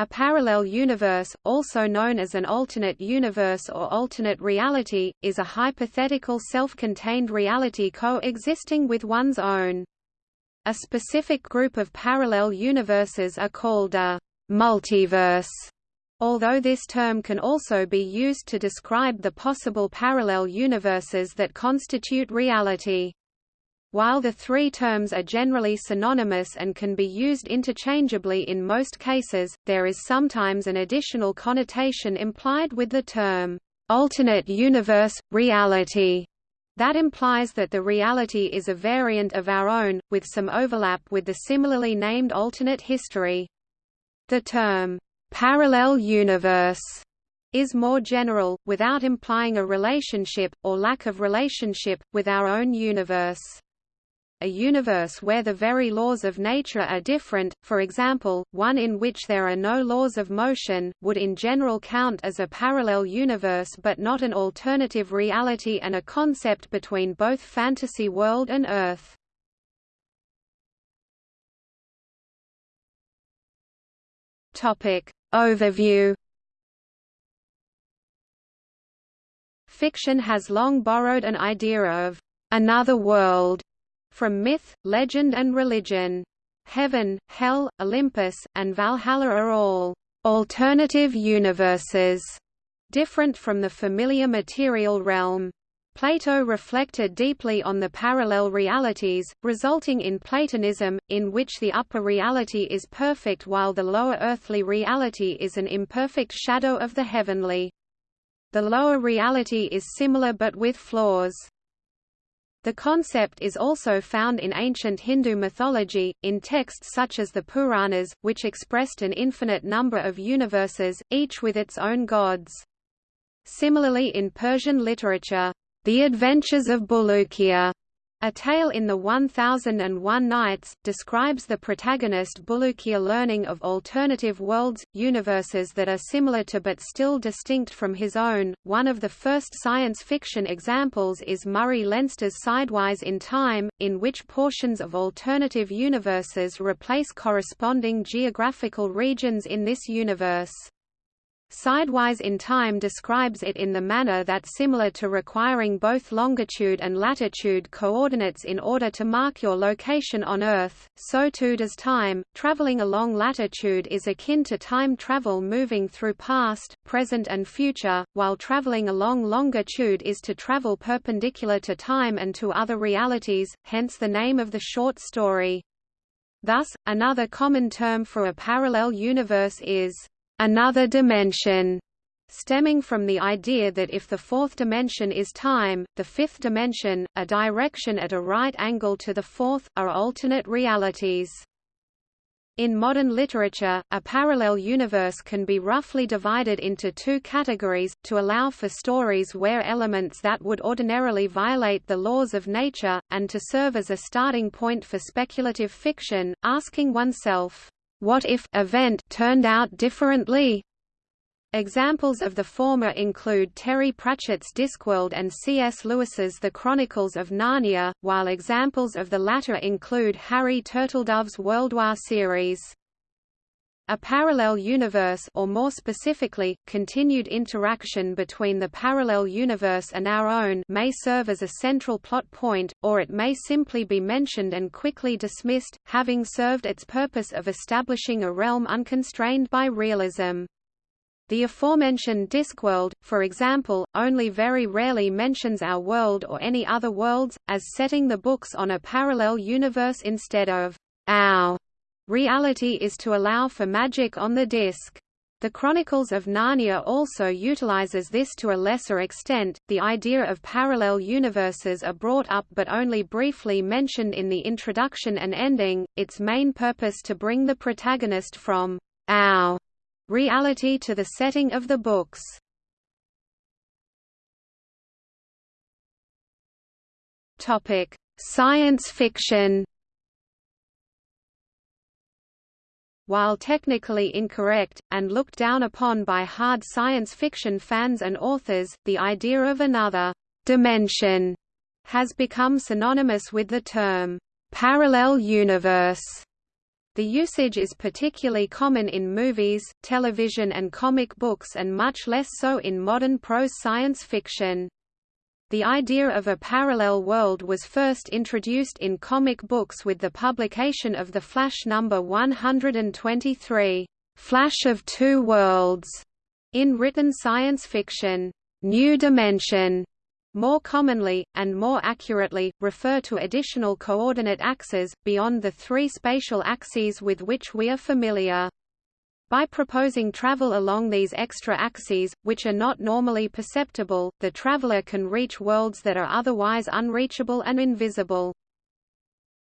A parallel universe, also known as an alternate universe or alternate reality, is a hypothetical self-contained reality coexisting with one's own. A specific group of parallel universes are called a multiverse, although this term can also be used to describe the possible parallel universes that constitute reality. While the three terms are generally synonymous and can be used interchangeably in most cases, there is sometimes an additional connotation implied with the term, alternate universe, reality, that implies that the reality is a variant of our own, with some overlap with the similarly named alternate history. The term, parallel universe, is more general, without implying a relationship, or lack of relationship, with our own universe a universe where the very laws of nature are different, for example, one in which there are no laws of motion, would in general count as a parallel universe but not an alternative reality and a concept between both fantasy world and Earth. Overview Fiction has long borrowed an idea of another world from myth, legend and religion. Heaven, Hell, Olympus, and Valhalla are all alternative universes, different from the familiar material realm. Plato reflected deeply on the parallel realities, resulting in Platonism, in which the upper reality is perfect while the lower earthly reality is an imperfect shadow of the heavenly. The lower reality is similar but with flaws. The concept is also found in ancient Hindu mythology, in texts such as the Puranas, which expressed an infinite number of universes, each with its own gods. Similarly in Persian literature, The Adventures of Bulukiya a Tale in the 1001 Nights, describes the protagonist Bulukiya learning of alternative worlds, universes that are similar to but still distinct from his own. One of the first science fiction examples is Murray Leinster's Sidewise in Time, in which portions of alternative universes replace corresponding geographical regions in this universe. Sidewise in time describes it in the manner that similar to requiring both longitude and latitude coordinates in order to mark your location on Earth, so too does time. Traveling along latitude is akin to time travel moving through past, present and future, while traveling along longitude is to travel perpendicular to time and to other realities, hence the name of the short story. Thus, another common term for a parallel universe is another dimension, stemming from the idea that if the fourth dimension is time, the fifth dimension, a direction at a right angle to the fourth, are alternate realities. In modern literature, a parallel universe can be roughly divided into two categories, to allow for stories where elements that would ordinarily violate the laws of nature, and to serve as a starting point for speculative fiction, asking oneself, what if event turned out differently? Examples of the former include Terry Pratchett's Discworld and C.S. Lewis's The Chronicles of Narnia, while examples of the latter include Harry Turtledove's World War series. A parallel universe or more specifically, continued interaction between the parallel universe and our own may serve as a central plot point, or it may simply be mentioned and quickly dismissed, having served its purpose of establishing a realm unconstrained by realism. The aforementioned Discworld, for example, only very rarely mentions our world or any other worlds, as setting the books on a parallel universe instead of our Reality is to allow for magic on the disc. The Chronicles of Narnia also utilizes this to a lesser extent. The idea of parallel universes are brought up but only briefly mentioned in the introduction and ending, its main purpose to bring the protagonist from our reality to the setting of the books. Topic: Science fiction. While technically incorrect, and looked down upon by hard science fiction fans and authors, the idea of another dimension has become synonymous with the term parallel universe. The usage is particularly common in movies, television and comic books and much less so in modern prose science fiction. The idea of a parallel world was first introduced in comic books with the publication of the Flash number 123, Flash of Two Worlds, in written science fiction. New Dimension more commonly, and more accurately, refer to additional coordinate axes, beyond the three spatial axes with which we are familiar. By proposing travel along these extra axes, which are not normally perceptible, the traveler can reach worlds that are otherwise unreachable and invisible.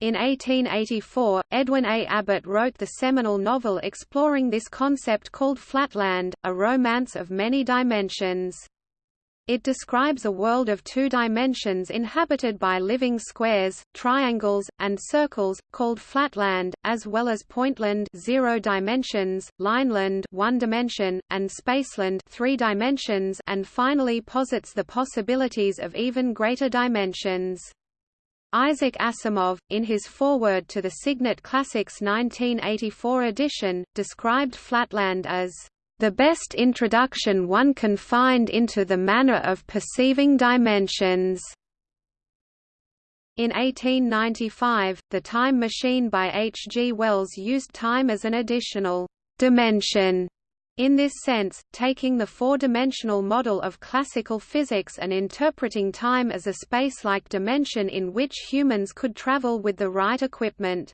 In 1884, Edwin A. Abbott wrote the seminal novel exploring this concept called Flatland, a romance of many dimensions. It describes a world of two dimensions inhabited by living squares, triangles, and circles, called flatland, as well as pointland zero dimensions, lineland one dimension, and spaceland three dimensions and finally posits the possibilities of even greater dimensions. Isaac Asimov, in his foreword to the Signet Classics 1984 edition, described Flatland as the best introduction one can find into the manner of perceiving dimensions. In 1895, The Time Machine by H. G. Wells used time as an additional dimension in this sense, taking the four-dimensional model of classical physics and interpreting time as a space-like dimension in which humans could travel with the right equipment.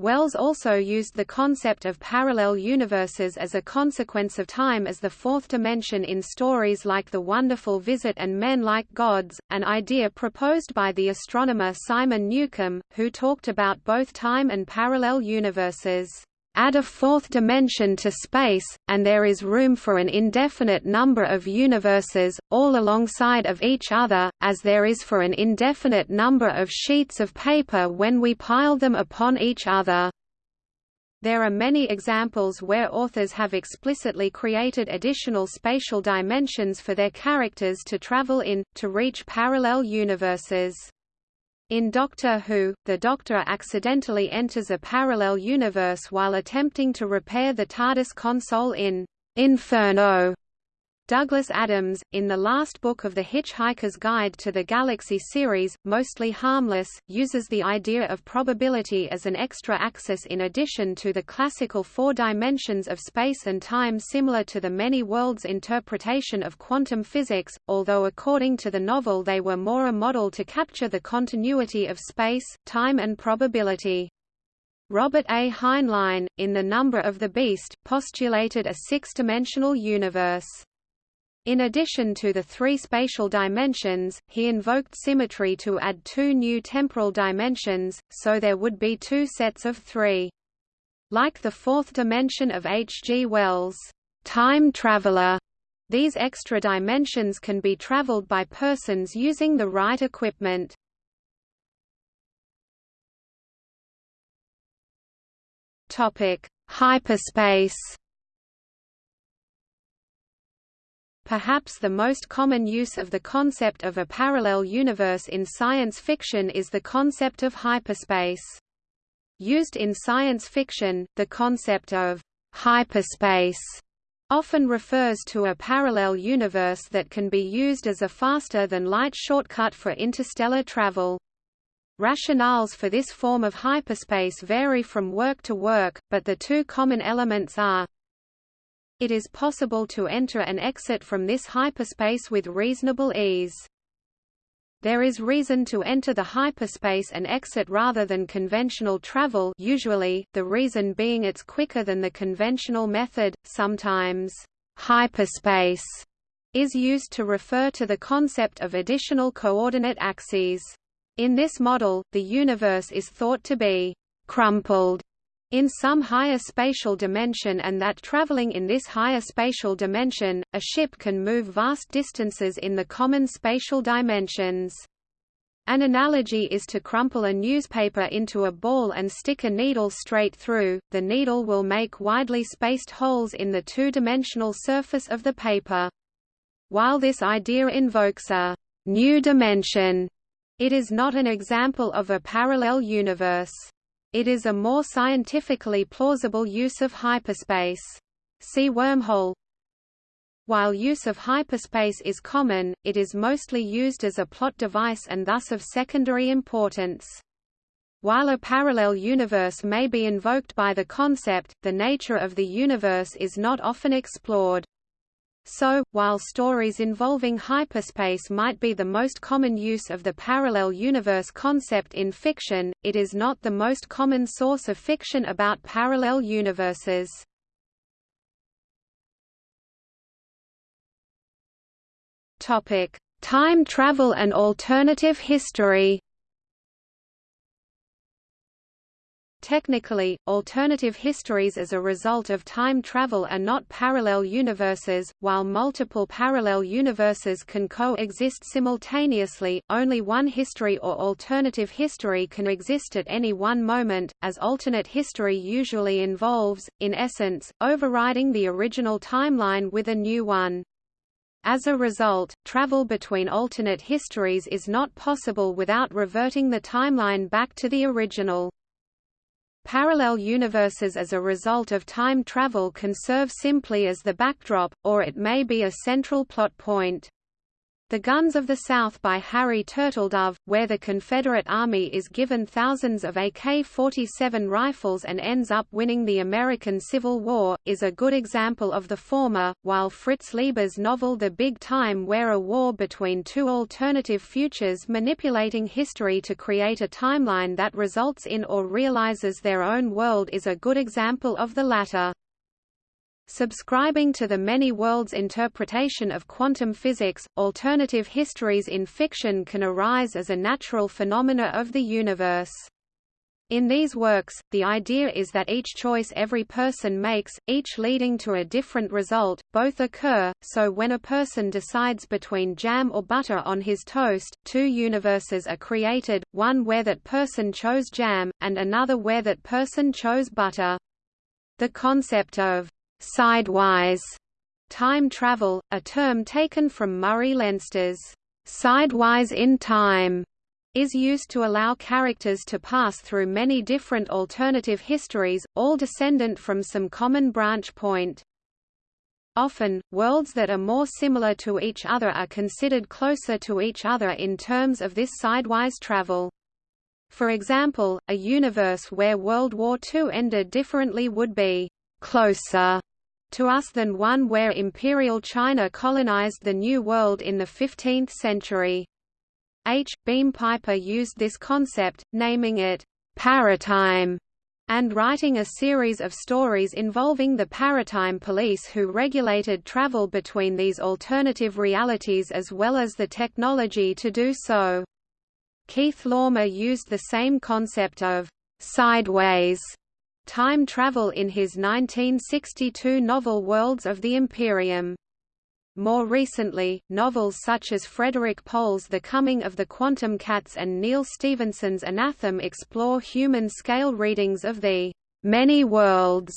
Wells also used the concept of parallel universes as a consequence of time as the fourth dimension in stories like The Wonderful Visit and Men Like Gods, an idea proposed by the astronomer Simon Newcomb, who talked about both time and parallel universes. Add a fourth dimension to space, and there is room for an indefinite number of universes, all alongside of each other, as there is for an indefinite number of sheets of paper when we pile them upon each other. There are many examples where authors have explicitly created additional spatial dimensions for their characters to travel in, to reach parallel universes. In Doctor Who, the Doctor accidentally enters a parallel universe while attempting to repair the TARDIS console in Inferno, Douglas Adams, in the last book of The Hitchhiker's Guide to the Galaxy series, Mostly Harmless, uses the idea of probability as an extra axis in addition to the classical four dimensions of space and time similar to the many worlds interpretation of quantum physics, although according to the novel they were more a model to capture the continuity of space, time and probability. Robert A. Heinlein, in The Number of the Beast, postulated a six-dimensional universe. In addition to the three spatial dimensions, he invoked symmetry to add two new temporal dimensions, so there would be two sets of three. Like the fourth dimension of H. G. Wells' time traveler, these extra dimensions can be traveled by persons using the right equipment. Topic: Hyperspace Perhaps the most common use of the concept of a parallel universe in science fiction is the concept of hyperspace. Used in science fiction, the concept of hyperspace often refers to a parallel universe that can be used as a faster-than-light shortcut for interstellar travel. Rationales for this form of hyperspace vary from work to work, but the two common elements are it is possible to enter and exit from this hyperspace with reasonable ease. There is reason to enter the hyperspace and exit rather than conventional travel usually, the reason being it's quicker than the conventional method, sometimes hyperspace is used to refer to the concept of additional coordinate axes. In this model, the universe is thought to be crumpled in some higher spatial dimension and that traveling in this higher spatial dimension, a ship can move vast distances in the common spatial dimensions. An analogy is to crumple a newspaper into a ball and stick a needle straight through, the needle will make widely spaced holes in the two-dimensional surface of the paper. While this idea invokes a new dimension, it is not an example of a parallel universe. It is a more scientifically plausible use of hyperspace. See wormhole. While use of hyperspace is common, it is mostly used as a plot device and thus of secondary importance. While a parallel universe may be invoked by the concept, the nature of the universe is not often explored. So, while stories involving hyperspace might be the most common use of the parallel universe concept in fiction, it is not the most common source of fiction about parallel universes. Topic: Time travel and alternative history Technically, alternative histories as a result of time travel are not parallel universes. While multiple parallel universes can coexist simultaneously, only one history or alternative history can exist at any one moment, as alternate history usually involves, in essence, overriding the original timeline with a new one. As a result, travel between alternate histories is not possible without reverting the timeline back to the original. Parallel universes as a result of time travel can serve simply as the backdrop, or it may be a central plot point. The Guns of the South by Harry Turtledove, where the Confederate Army is given thousands of AK-47 rifles and ends up winning the American Civil War, is a good example of the former, while Fritz Leiber's novel The Big Time where a war between two alternative futures manipulating history to create a timeline that results in or realizes their own world is a good example of the latter. Subscribing to the many worlds interpretation of quantum physics, alternative histories in fiction can arise as a natural phenomena of the universe. In these works, the idea is that each choice every person makes, each leading to a different result, both occur, so when a person decides between jam or butter on his toast, two universes are created, one where that person chose jam, and another where that person chose butter. The concept of sidewise time travel, a term taken from Murray Leinster's sidewise in time, is used to allow characters to pass through many different alternative histories, all descendant from some common branch point. Often, worlds that are more similar to each other are considered closer to each other in terms of this sidewise travel. For example, a universe where World War II ended differently would be closer to us than one where Imperial China colonized the New World in the 15th century. H. Beam Piper used this concept, naming it paratime, and writing a series of stories involving the paratime police who regulated travel between these alternative realities as well as the technology to do so. Keith Laumer used the same concept of sideways time travel in his 1962 novel Worlds of the Imperium. More recently, novels such as Frederik Pohl's The Coming of the Quantum Cats and Neal Stephenson's Anathem explore human-scale readings of the many worlds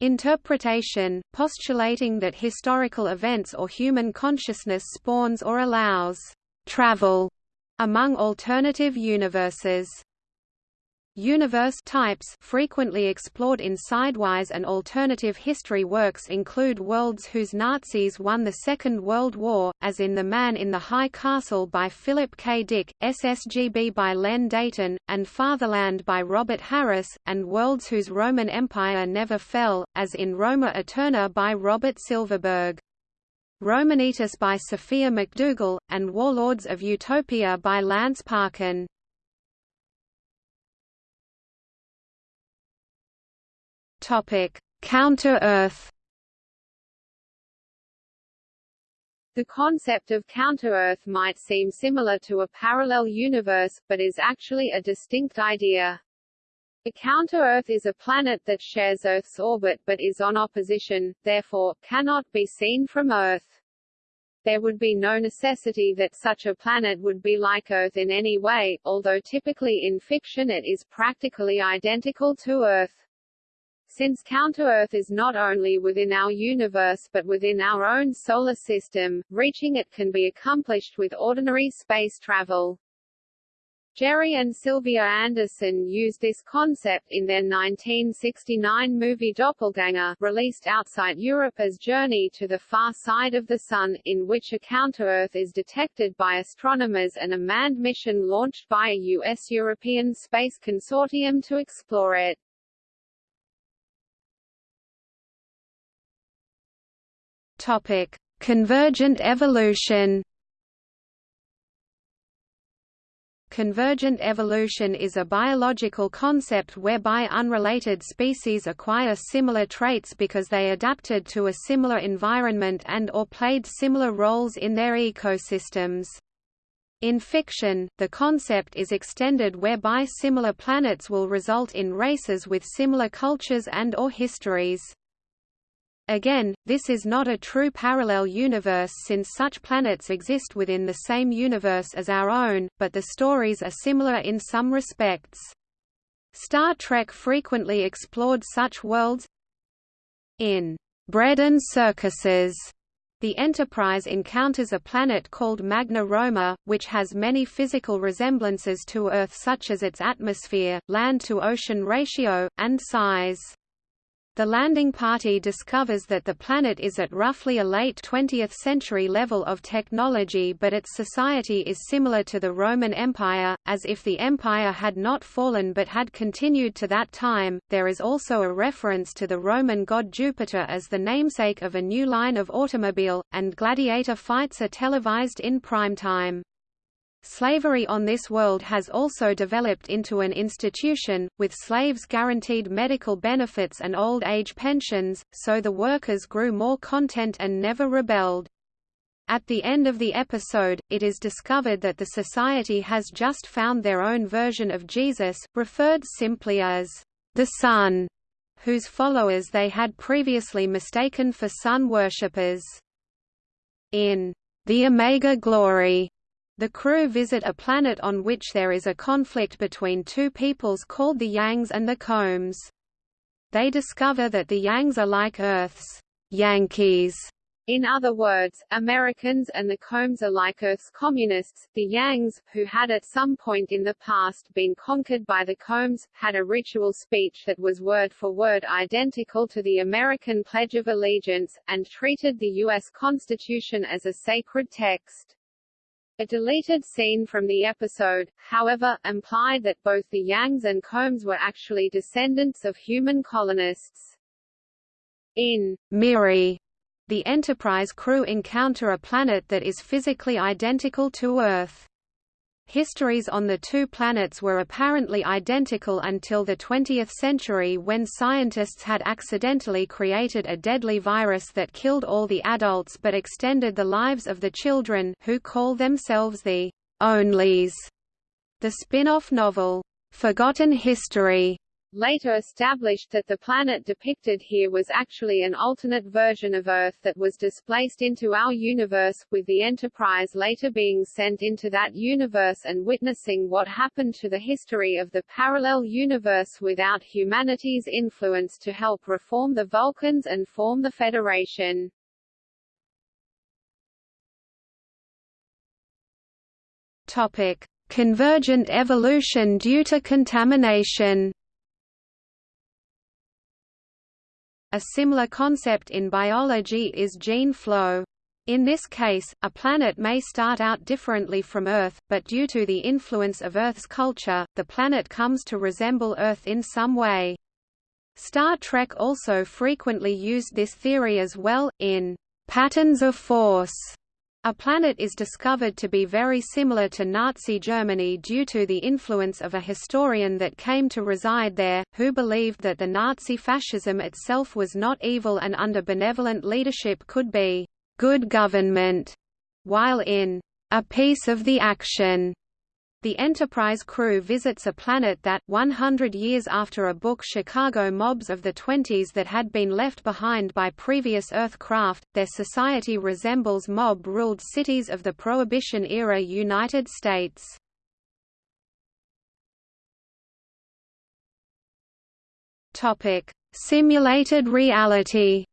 interpretation, postulating that historical events or human consciousness spawns or allows travel among alternative universes. Universe types frequently explored in sidewise and alternative history works include worlds whose Nazis won the Second World War, as in The Man in the High Castle by Philip K. Dick, SSGB by Len Deighton, and Fatherland by Robert Harris, and worlds whose Roman Empire never fell, as in Roma Eterna by Robert Silverberg. Romanitas by Sophia McDougall, and Warlords of Utopia by Lance Parkin. Topic: Counter-Earth. The concept of counter-Earth might seem similar to a parallel universe, but is actually a distinct idea. A counter-Earth is a planet that shares Earth's orbit but is on opposition, therefore, cannot be seen from Earth. There would be no necessity that such a planet would be like Earth in any way, although typically in fiction it is practically identical to Earth. Since counter-Earth is not only within our universe but within our own solar system, reaching it can be accomplished with ordinary space travel. Gerry and Sylvia Anderson used this concept in their 1969 movie Doppelganger, released outside Europe as Journey to the Far Side of the Sun, in which a counter-Earth is detected by astronomers and a manned mission launched by a U.S.-European space consortium to explore it. Topic: Convergent evolution. Convergent evolution is a biological concept whereby unrelated species acquire similar traits because they adapted to a similar environment and or played similar roles in their ecosystems. In fiction, the concept is extended whereby similar planets will result in races with similar cultures and or histories. Again, this is not a true parallel universe since such planets exist within the same universe as our own, but the stories are similar in some respects. Star Trek frequently explored such worlds. In Bread and Circuses, the Enterprise encounters a planet called Magna Roma, which has many physical resemblances to Earth such as its atmosphere, land-to-ocean ratio, and size. The landing party discovers that the planet is at roughly a late 20th century level of technology but its society is similar to the Roman Empire, as if the empire had not fallen but had continued to that time. There is also a reference to the Roman god Jupiter as the namesake of a new line of automobile, and gladiator fights are televised in prime time. Slavery on this world has also developed into an institution, with slaves guaranteed medical benefits and old age pensions, so the workers grew more content and never rebelled. At the end of the episode, it is discovered that the society has just found their own version of Jesus, referred simply as the Son, whose followers they had previously mistaken for sun worshippers. In the Omega Glory, the crew visit a planet on which there is a conflict between two peoples called the Yangs and the Kohms. They discover that the Yangs are like Earth's Yankees. In other words, Americans and the Kohms are like Earth's communists. The Yangs, who had at some point in the past been conquered by the Kohms, had a ritual speech that was word for word identical to the American Pledge of Allegiance, and treated the U.S. Constitution as a sacred text. A deleted scene from the episode, however, implied that both the Yangs and Kohms were actually descendants of human colonists. In Miri, the Enterprise crew encounter a planet that is physically identical to Earth. Histories on the two planets were apparently identical until the 20th century when scientists had accidentally created a deadly virus that killed all the adults but extended the lives of the children who call themselves the Onlys. The spin-off novel, Forgotten History, later established that the planet depicted here was actually an alternate version of Earth that was displaced into our universe, with the Enterprise later being sent into that universe and witnessing what happened to the history of the parallel universe without humanity's influence to help reform the Vulcans and form the Federation. Topic: Convergent evolution due to contamination. A similar concept in biology is gene flow. In this case, a planet may start out differently from Earth, but due to the influence of Earth's culture, the planet comes to resemble Earth in some way. Star Trek also frequently used this theory as well, in Patterns of Force. A planet is discovered to be very similar to Nazi Germany due to the influence of a historian that came to reside there, who believed that the Nazi fascism itself was not evil and under benevolent leadership could be good government, while in A Piece of the Action the Enterprise crew visits a planet that, 100 years after a book Chicago mobs of the 20s that had been left behind by previous Earth craft, their society resembles mob-ruled cities of the Prohibition-era United States. Simulated reality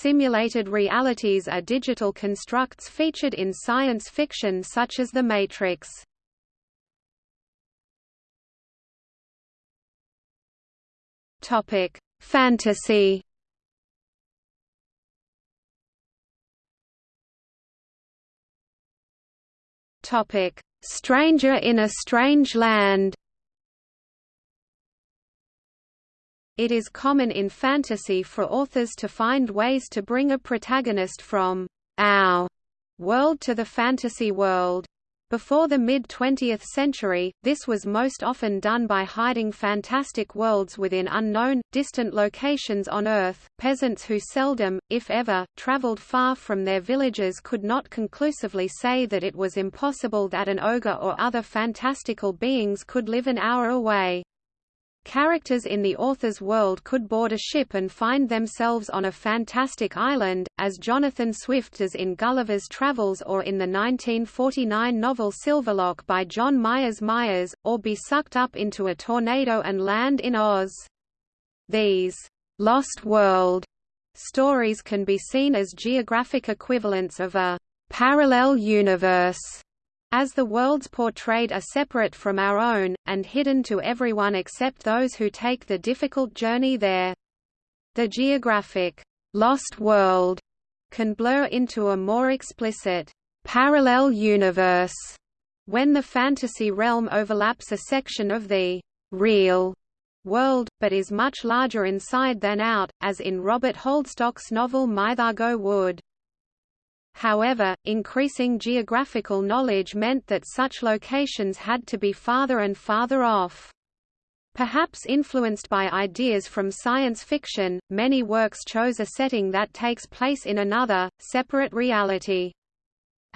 Simulated realities are digital constructs featured in science fiction such as The Matrix. Topic: Fantasy. Topic: Stranger in a Strange Land. It is common in fantasy for authors to find ways to bring a protagonist from our world to the fantasy world. Before the mid-20th century, this was most often done by hiding fantastic worlds within unknown, distant locations on Earth. Peasants who seldom, if ever, traveled far from their villages could not conclusively say that it was impossible that an ogre or other fantastical beings could live an hour away. Characters in the author's world could board a ship and find themselves on a fantastic island, as Jonathan Swift does in Gulliver's Travels or in the 1949 novel Silverlock by John Myers Myers, or be sucked up into a tornado and land in Oz. These «lost world» stories can be seen as geographic equivalents of a «parallel universe» As the worlds portrayed are separate from our own, and hidden to everyone except those who take the difficult journey there. The geographic, lost world can blur into a more explicit, parallel universe when the fantasy realm overlaps a section of the real world, but is much larger inside than out, as in Robert Holdstock's novel Mythago Wood. However, increasing geographical knowledge meant that such locations had to be farther and farther off. Perhaps influenced by ideas from science fiction, many works chose a setting that takes place in another, separate reality.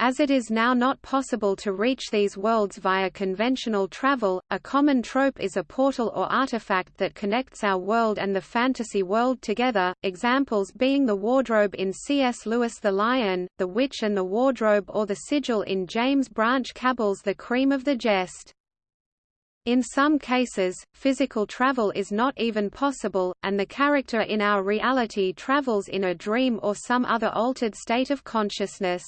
As it is now not possible to reach these worlds via conventional travel, a common trope is a portal or artifact that connects our world and the fantasy world together, examples being the wardrobe in C.S. Lewis' The Lion, the Witch and the Wardrobe or the sigil in James Branch Cabell's The Cream of the Jest. In some cases, physical travel is not even possible, and the character in our reality travels in a dream or some other altered state of consciousness.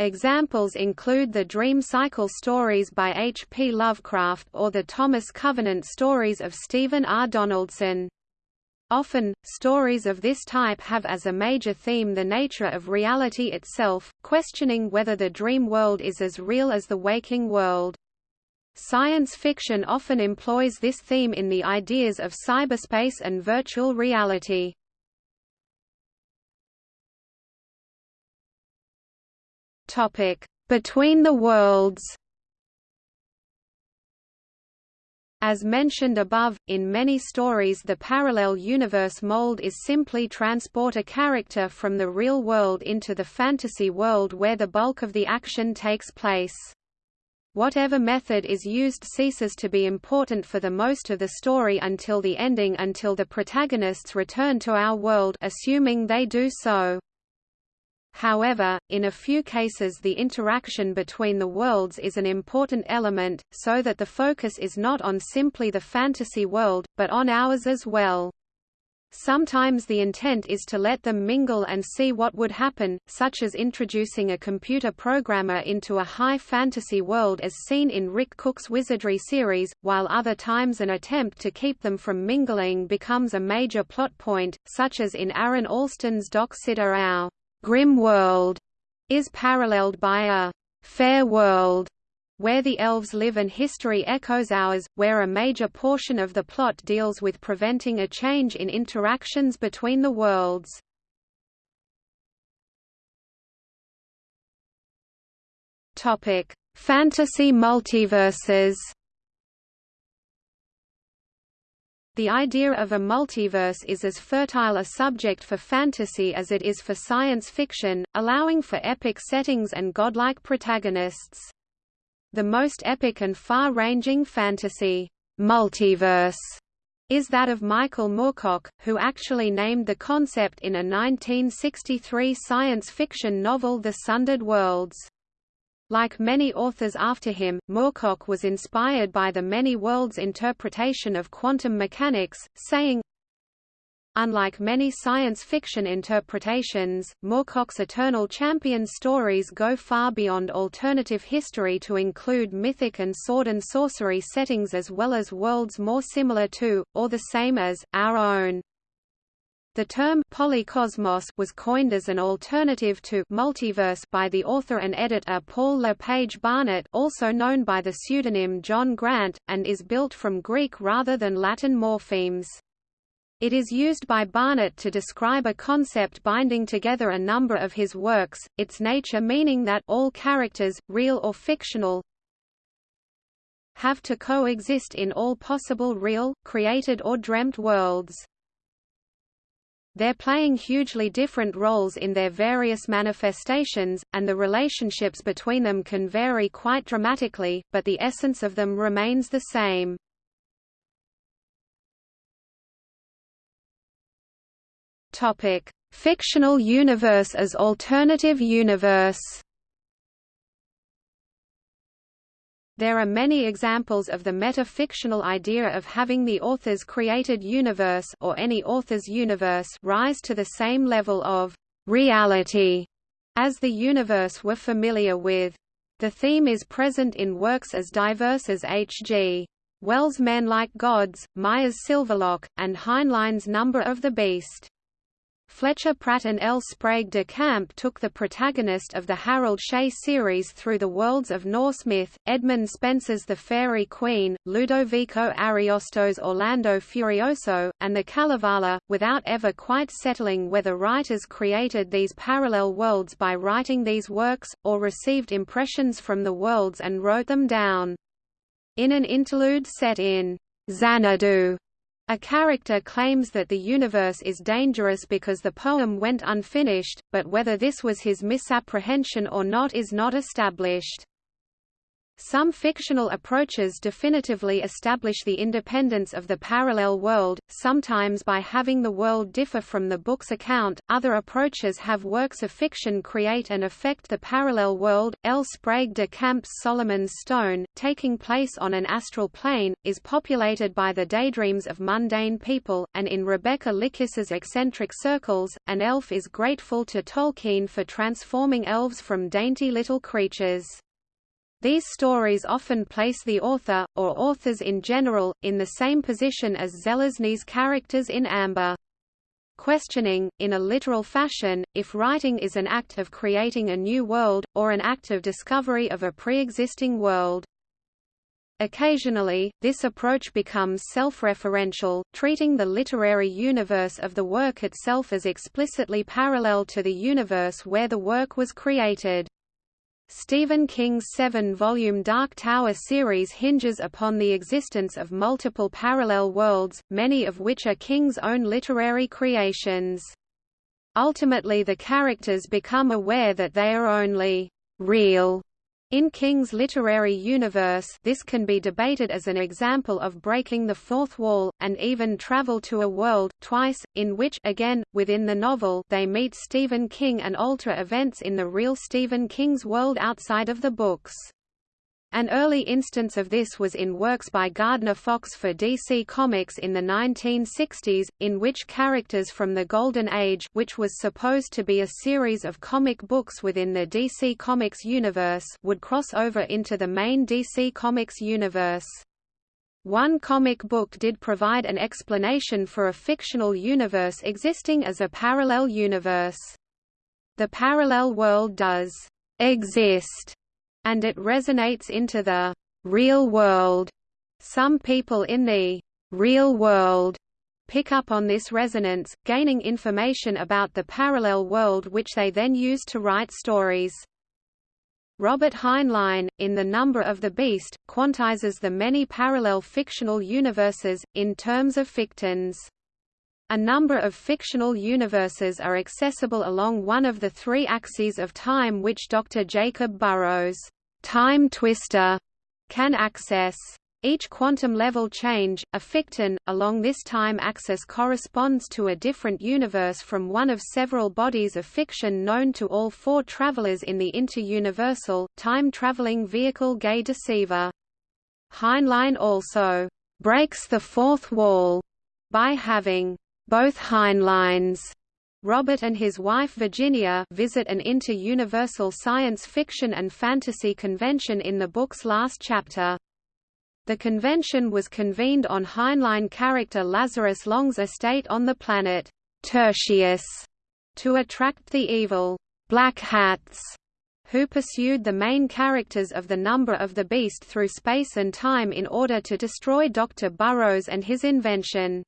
Examples include the dream cycle stories by H. P. Lovecraft or the Thomas Covenant stories of Stephen R. Donaldson. Often, stories of this type have as a major theme the nature of reality itself, questioning whether the dream world is as real as the waking world. Science fiction often employs this theme in the ideas of cyberspace and virtual reality. Between the Worlds. As mentioned above, in many stories the parallel universe mold is simply transport a character from the real world into the fantasy world where the bulk of the action takes place. Whatever method is used ceases to be important for the most of the story until the ending until the protagonists return to our world assuming they do so. However, in a few cases the interaction between the worlds is an important element, so that the focus is not on simply the fantasy world, but on ours as well. Sometimes the intent is to let them mingle and see what would happen, such as introducing a computer programmer into a high fantasy world as seen in Rick Cook's Wizardry series, while other times an attempt to keep them from mingling becomes a major plot point, such as in Aaron Allston's Doc Sidhe grim world is paralleled by a fair world where the elves live and history echoes ours, where a major portion of the plot deals with preventing a change in interactions between the worlds. Fantasy multiverses The idea of a multiverse is as fertile a subject for fantasy as it is for science fiction, allowing for epic settings and godlike protagonists. The most epic and far-ranging fantasy multiverse is that of Michael Moorcock, who actually named the concept in a 1963 science fiction novel The Sundered Worlds. Like many authors after him, Moorcock was inspired by the many worlds interpretation of quantum mechanics, saying, Unlike many science fiction interpretations, Moorcock's Eternal Champion stories go far beyond alternative history to include mythic and sword and sorcery settings as well as worlds more similar to, or the same as, our own. The term polycosmos was coined as an alternative to multiverse by the author and editor Paul Le Page Barnett also known by the pseudonym John Grant, and is built from Greek rather than Latin morphemes. It is used by Barnett to describe a concept binding together a number of his works, its nature meaning that all characters, real or fictional, have to coexist in all possible real, created or dreamt worlds. They're playing hugely different roles in their various manifestations, and the relationships between them can vary quite dramatically, but the essence of them remains the same. Topic: Fictional universe as alternative universe. There are many examples of the meta-fictional idea of having the author's created universe or any author's universe rise to the same level of reality as the universe we're familiar with. The theme is present in works as diverse as H.G. Wells' Men Like Gods, Myers' Silverlock, and Heinlein's Number of the Beast. Fletcher Pratt and L. Sprague de Camp took the protagonist of the Harold Shea series through the worlds of Norse myth, Edmund Spenser's The Faerie Queene, Ludovico Ariosto's Orlando Furioso, and the Kalevala, without ever quite settling whether writers created these parallel worlds by writing these works, or received impressions from the worlds and wrote them down. In an interlude set in Xanadu, a character claims that the universe is dangerous because the poem went unfinished, but whether this was his misapprehension or not is not established. Some fictional approaches definitively establish the independence of the parallel world, sometimes by having the world differ from the book's account. Other approaches have works of fiction create and affect the parallel world. L. Sprague de Camp's Solomon's Stone, taking place on an astral plane, is populated by the daydreams of mundane people, and in Rebecca Lickiss's eccentric circles, an elf is grateful to Tolkien for transforming elves from dainty little creatures. These stories often place the author, or authors in general, in the same position as Zelazny's characters in Amber. Questioning, in a literal fashion, if writing is an act of creating a new world, or an act of discovery of a pre-existing world. Occasionally, this approach becomes self-referential, treating the literary universe of the work itself as explicitly parallel to the universe where the work was created. Stephen King's seven-volume Dark Tower series hinges upon the existence of multiple parallel worlds, many of which are King's own literary creations. Ultimately the characters become aware that they are only real in King's literary universe this can be debated as an example of breaking the fourth wall, and even travel to a world, twice, in which again, within the novel they meet Stephen King and alter events in the real Stephen King's world outside of the books. An early instance of this was in works by Gardner Fox for DC Comics in the 1960s, in which characters from the Golden Age which was supposed to be a series of comic books within the DC Comics universe would cross over into the main DC Comics universe. One comic book did provide an explanation for a fictional universe existing as a parallel universe. The parallel world does exist and it resonates into the real world. Some people in the real world pick up on this resonance, gaining information about the parallel world which they then use to write stories. Robert Heinlein, in The Number of the Beast, quantizes the many parallel fictional universes, in terms of fictons. A number of fictional universes are accessible along one of the three axes of time which Dr. Jacob Burroughs time twister can access. Each quantum level change, a ficton, along this time axis corresponds to a different universe from one of several bodies of fiction known to all four travelers in the interuniversal, time-traveling vehicle Gay Deceiver. Heinlein also breaks the fourth wall by having Both Heinleins Robert and his wife Virginia visit an inter-universal science fiction and fantasy convention in the book's last chapter. The convention was convened on Heinlein character Lazarus Long's estate on the planet Tertius to attract the evil Black Hats who pursued the main characters of the number of the beast through space and time in order to destroy Dr. Burroughs and his invention.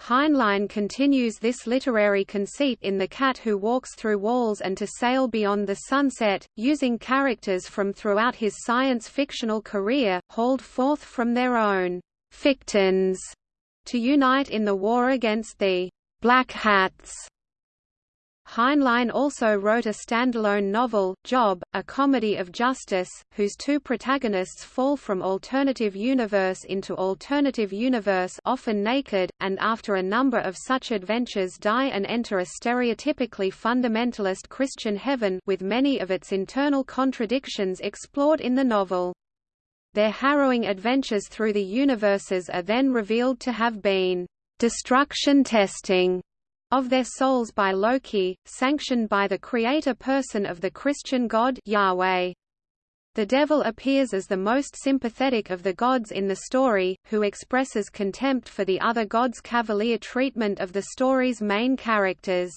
Heinlein continues this literary conceit in The Cat Who Walks Through Walls and To Sail Beyond the Sunset, using characters from throughout his science-fictional career, hauled forth from their own fictions, to unite in the war against the Black Hats. Heinlein also wrote a standalone novel, Job, a comedy of justice, whose two protagonists fall from alternative universe into alternative universe often naked, and after a number of such adventures die and enter a stereotypically fundamentalist Christian heaven with many of its internal contradictions explored in the novel. Their harrowing adventures through the universes are then revealed to have been destruction testing of their souls by Loki, sanctioned by the creator person of the Christian god Yahweh. The devil appears as the most sympathetic of the gods in the story, who expresses contempt for the other gods' cavalier treatment of the story's main characters.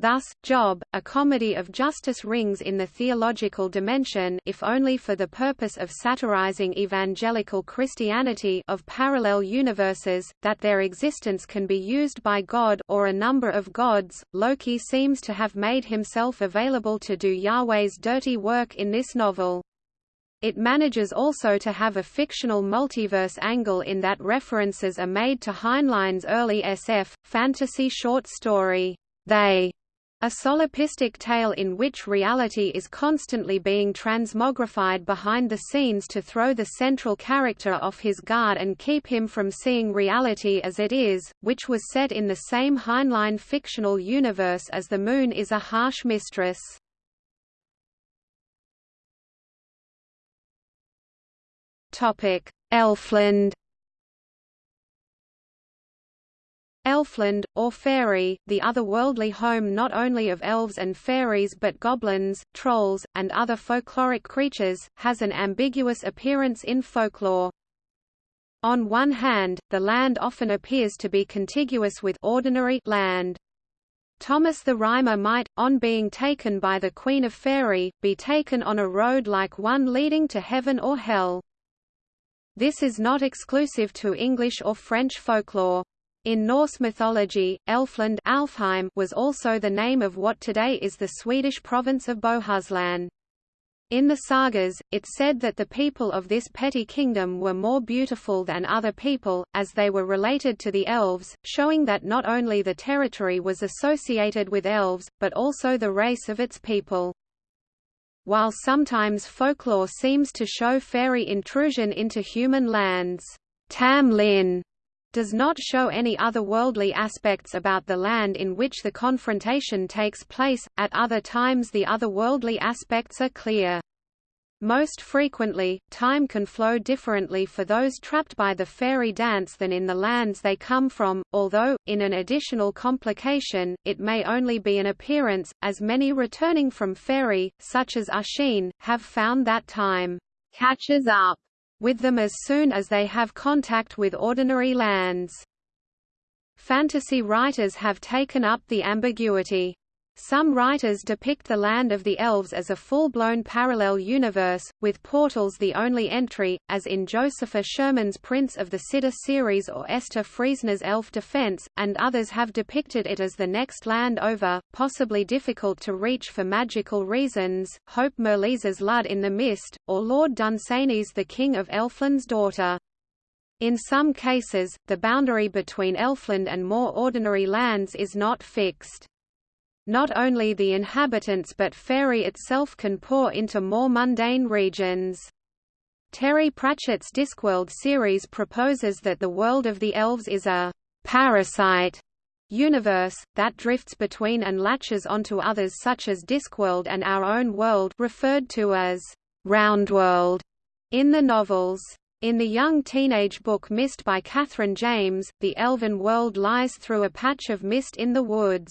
Thus, Job, a comedy of justice rings in the theological dimension if only for the purpose of satirizing evangelical Christianity of parallel universes, that their existence can be used by God or a number of gods. Loki seems to have made himself available to do Yahweh's dirty work in this novel. It manages also to have a fictional multiverse angle in that references are made to Heinlein's early SF, fantasy short story, They, a solipsistic tale in which reality is constantly being transmogrified behind the scenes to throw the central character off his guard and keep him from seeing reality as it is, which was set in the same Heinlein fictional universe as The Moon is a Harsh Mistress. Elfland Elfland, or Fairy, the otherworldly home not only of elves and fairies but goblins, trolls, and other folkloric creatures, has an ambiguous appearance in folklore. On one hand, the land often appears to be contiguous with ordinary land. Thomas the Rhymer might, on being taken by the Queen of Fairy, be taken on a road like one leading to heaven or hell. This is not exclusive to English or French folklore. In Norse mythology, Elfland Alfheim was also the name of what today is the Swedish province of Bohuslän. In the sagas, it said that the people of this petty kingdom were more beautiful than other people, as they were related to the elves, showing that not only the territory was associated with elves, but also the race of its people. While sometimes folklore seems to show fairy intrusion into human lands, Tam Lin does not show any otherworldly aspects about the land in which the confrontation takes place, at other times the otherworldly aspects are clear. Most frequently, time can flow differently for those trapped by the fairy dance than in the lands they come from, although, in an additional complication, it may only be an appearance, as many returning from fairy, such as Oisín, have found that time catches up with them as soon as they have contact with ordinary lands. Fantasy writers have taken up the ambiguity. Some writers depict the land of the elves as a full-blown parallel universe, with portals the only entry, as in Josepha Sherman's Prince of the Sidhe series or Esther Friesner's Elf Defense, and others have depicted it as the next land over, possibly difficult to reach for magical reasons, Hope Mirrlees's Lud in the Mist, or Lord Dunsany's The King of Elfland's Daughter. In some cases, the boundary between Elfland and more ordinary lands is not fixed. Not only the inhabitants but fairy itself can pour into more mundane regions. Terry Pratchett's Discworld series proposes that the world of the elves is a parasite universe, that drifts between and latches onto others such as Discworld and our own world referred to as Roundworld in the novels. In the young teenage book Mist by Catherine James, the elven world lies through a patch of mist in the woods.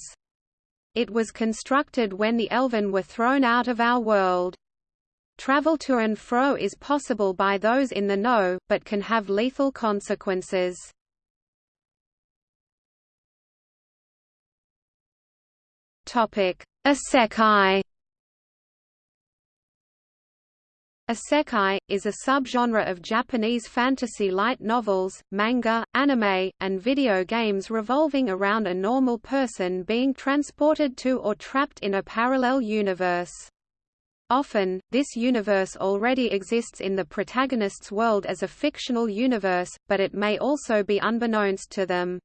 It was constructed when the elven were thrown out of our world. Travel to and fro is possible by those in the know, but can have lethal consequences. Topic: Isekai Isekai, is a subgenre of Japanese fantasy light novels, manga, anime, and video games revolving around a normal person being transported to or trapped in a parallel universe. Often, this universe already exists in the protagonist's world as a fictional universe, but it may also be unbeknownst to them.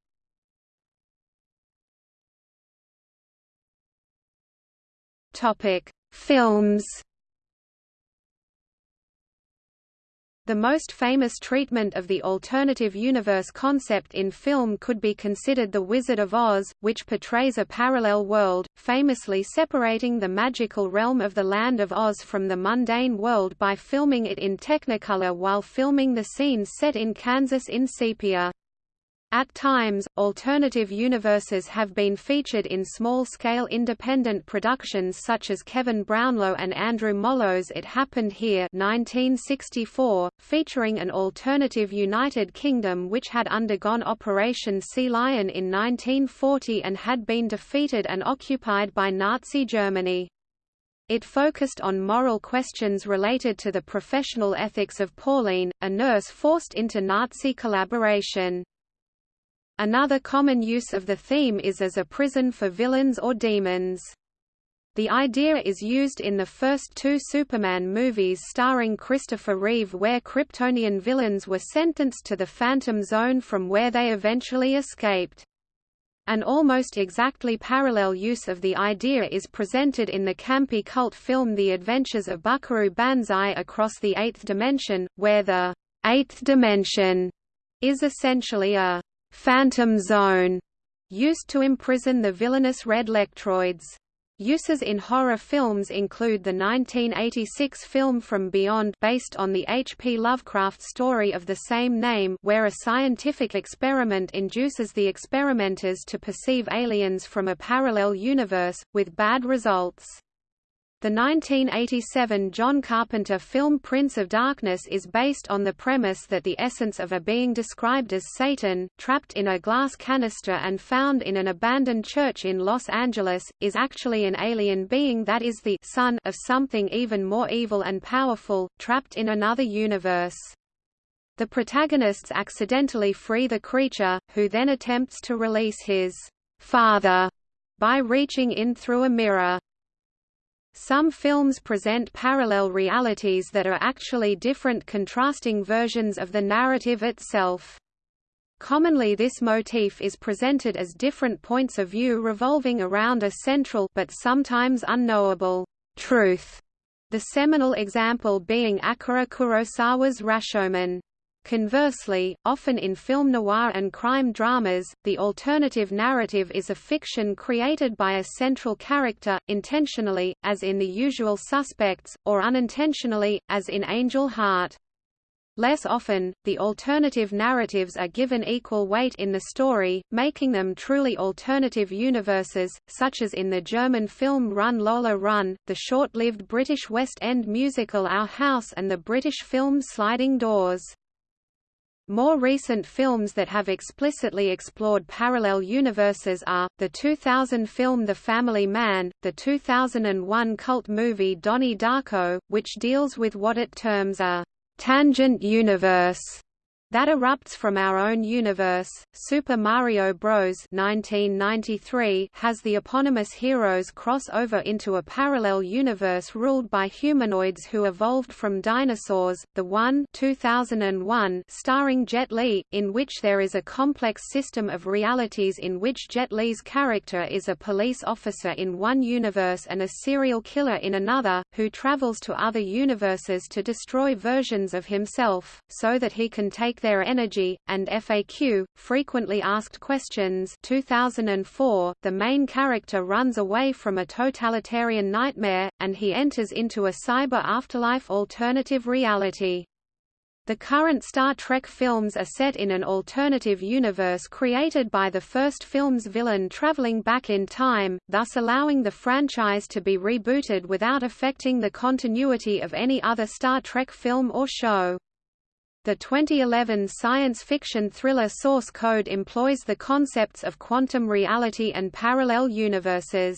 Films The most famous treatment of the alternative universe concept in film could be considered The Wizard of Oz, which portrays a parallel world, famously separating the magical realm of the Land of Oz from the mundane world by filming it in Technicolor while filming the scenes set in Kansas in sepia. At times, alternative universes have been featured in small-scale independent productions such as Kevin Brownlow and Andrew Mollo's It Happened Here 1964, featuring an alternative United Kingdom which had undergone Operation Sea Lion in 1940 and had been defeated and occupied by Nazi Germany. It focused on moral questions related to the professional ethics of Pauline, a nurse forced into Nazi collaboration. Another common use of the theme is as a prison for villains or demons. The idea is used in the first two Superman movies starring Christopher Reeve where Kryptonian villains were sentenced to the Phantom Zone from where they eventually escaped. An almost exactly parallel use of the idea is presented in the campy cult film The Adventures of Buckaroo Banzai Across the Eighth Dimension, where the Eighth Dimension is essentially a Phantom Zone, used to imprison the villainous red Lectroids. Uses in horror films include the 1986 film From Beyond based on the H. P. Lovecraft story of the same name where a scientific experiment induces the experimenters to perceive aliens from a parallel universe, with bad results. The 1987 John Carpenter film Prince of Darkness is based on the premise that the essence of a being described as Satan, trapped in a glass canister and found in an abandoned church in Los Angeles, is actually an alien being that is the son of something even more evil and powerful, trapped in another universe. The protagonists accidentally free the creature, who then attempts to release his father by reaching in through a mirror. Some films present parallel realities that are actually different contrasting versions of the narrative itself. Commonly this motif is presented as different points of view revolving around a central but sometimes unknowable truth, the seminal example being Akira Kurosawa's Rashomon. Conversely, often in film noir and crime dramas, the alternative narrative is a fiction created by a central character, intentionally, as in The Usual Suspects, or unintentionally, as in Angel Heart. Less often, the alternative narratives are given equal weight in the story, making them truly alternative universes, such as in the German film Run Lola Run, the short-lived British West End musical Our House and the British film Sliding Doors. More recent films that have explicitly explored parallel universes are, the 2000 film The Family Man, the 2001 cult movie Donnie Darko, which deals with what it terms a «tangent universe» that erupts from our own universe. Super Mario Bros. 1993 has the eponymous heroes cross over into a parallel universe ruled by humanoids who evolved from dinosaurs. The One 2001 starring Jet Li, in which there is a complex system of realities in which Jet Li's character is a police officer in one universe and a serial killer in another, who travels to other universes to destroy versions of himself, so that he can take their energy, and FAQ, frequently asked questions 2004, the main character runs away from a totalitarian nightmare, and he enters into a cyber afterlife alternative reality. The current Star Trek films are set in an alternative universe created by the first film's villain traveling back in time, thus allowing the franchise to be rebooted without affecting the continuity of any other Star Trek film or show. The 2011 science fiction thriller Source Code employs the concepts of quantum reality and parallel universes.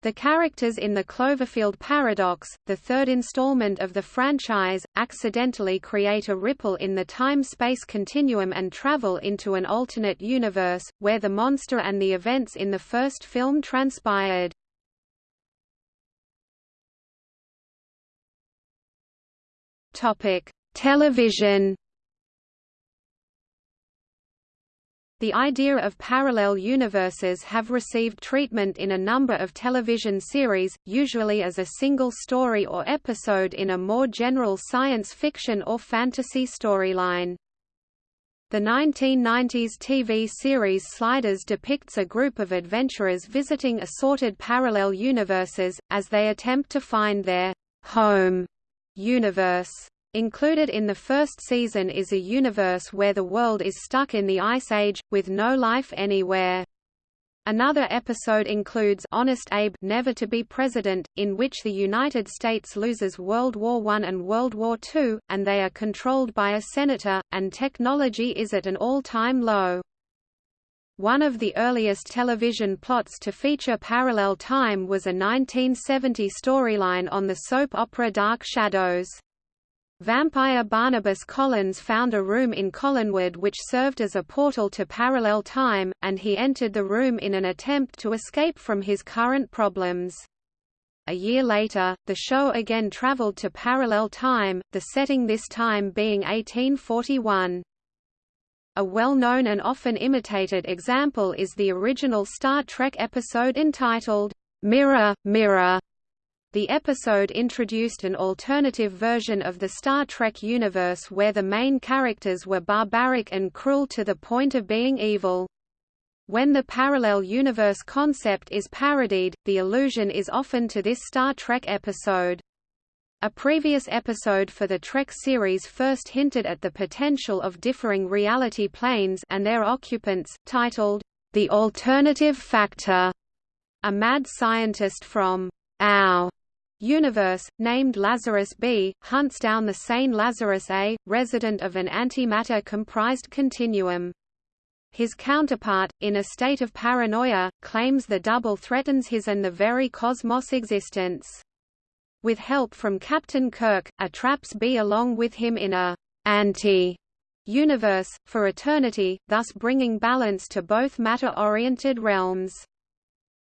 The characters in the Cloverfield Paradox, the third installment of the franchise, accidentally create a ripple in the time-space continuum and travel into an alternate universe, where the monster and the events in the first film transpired. Television The idea of parallel universes have received treatment in a number of television series, usually as a single story or episode in a more general science fiction or fantasy storyline. The 1990s TV series Sliders depicts a group of adventurers visiting assorted parallel universes, as they attempt to find their home universe. Included in the first season is a universe where the world is stuck in the Ice Age, with no life anywhere. Another episode includes Honest Abe Never to be President, in which the United States loses World War I and World War II, and they are controlled by a senator, and technology is at an all-time low. One of the earliest television plots to feature parallel time was a 1970 storyline on the soap opera Dark Shadows. Vampire Barnabas Collins found a room in Collinwood which served as a portal to parallel time, and he entered the room in an attempt to escape from his current problems. A year later, the show again traveled to parallel time, the setting this time being 1841. A well-known and often imitated example is the original Star Trek episode entitled, Mirror, Mirror, the episode introduced an alternative version of the Star Trek universe where the main characters were barbaric and cruel to the point of being evil. When the parallel universe concept is parodied, the allusion is often to this Star Trek episode. A previous episode for the Trek series first hinted at the potential of differing reality planes and their occupants, titled, The Alternative Factor. A mad scientist from OW universe, named Lazarus B, hunts down the sane Lazarus A, resident of an antimatter-comprised continuum. His counterpart, in a state of paranoia, claims the double threatens his and the very cosmos' existence. With help from Captain Kirk, a traps B along with him in a anti universe, for eternity, thus bringing balance to both matter-oriented realms.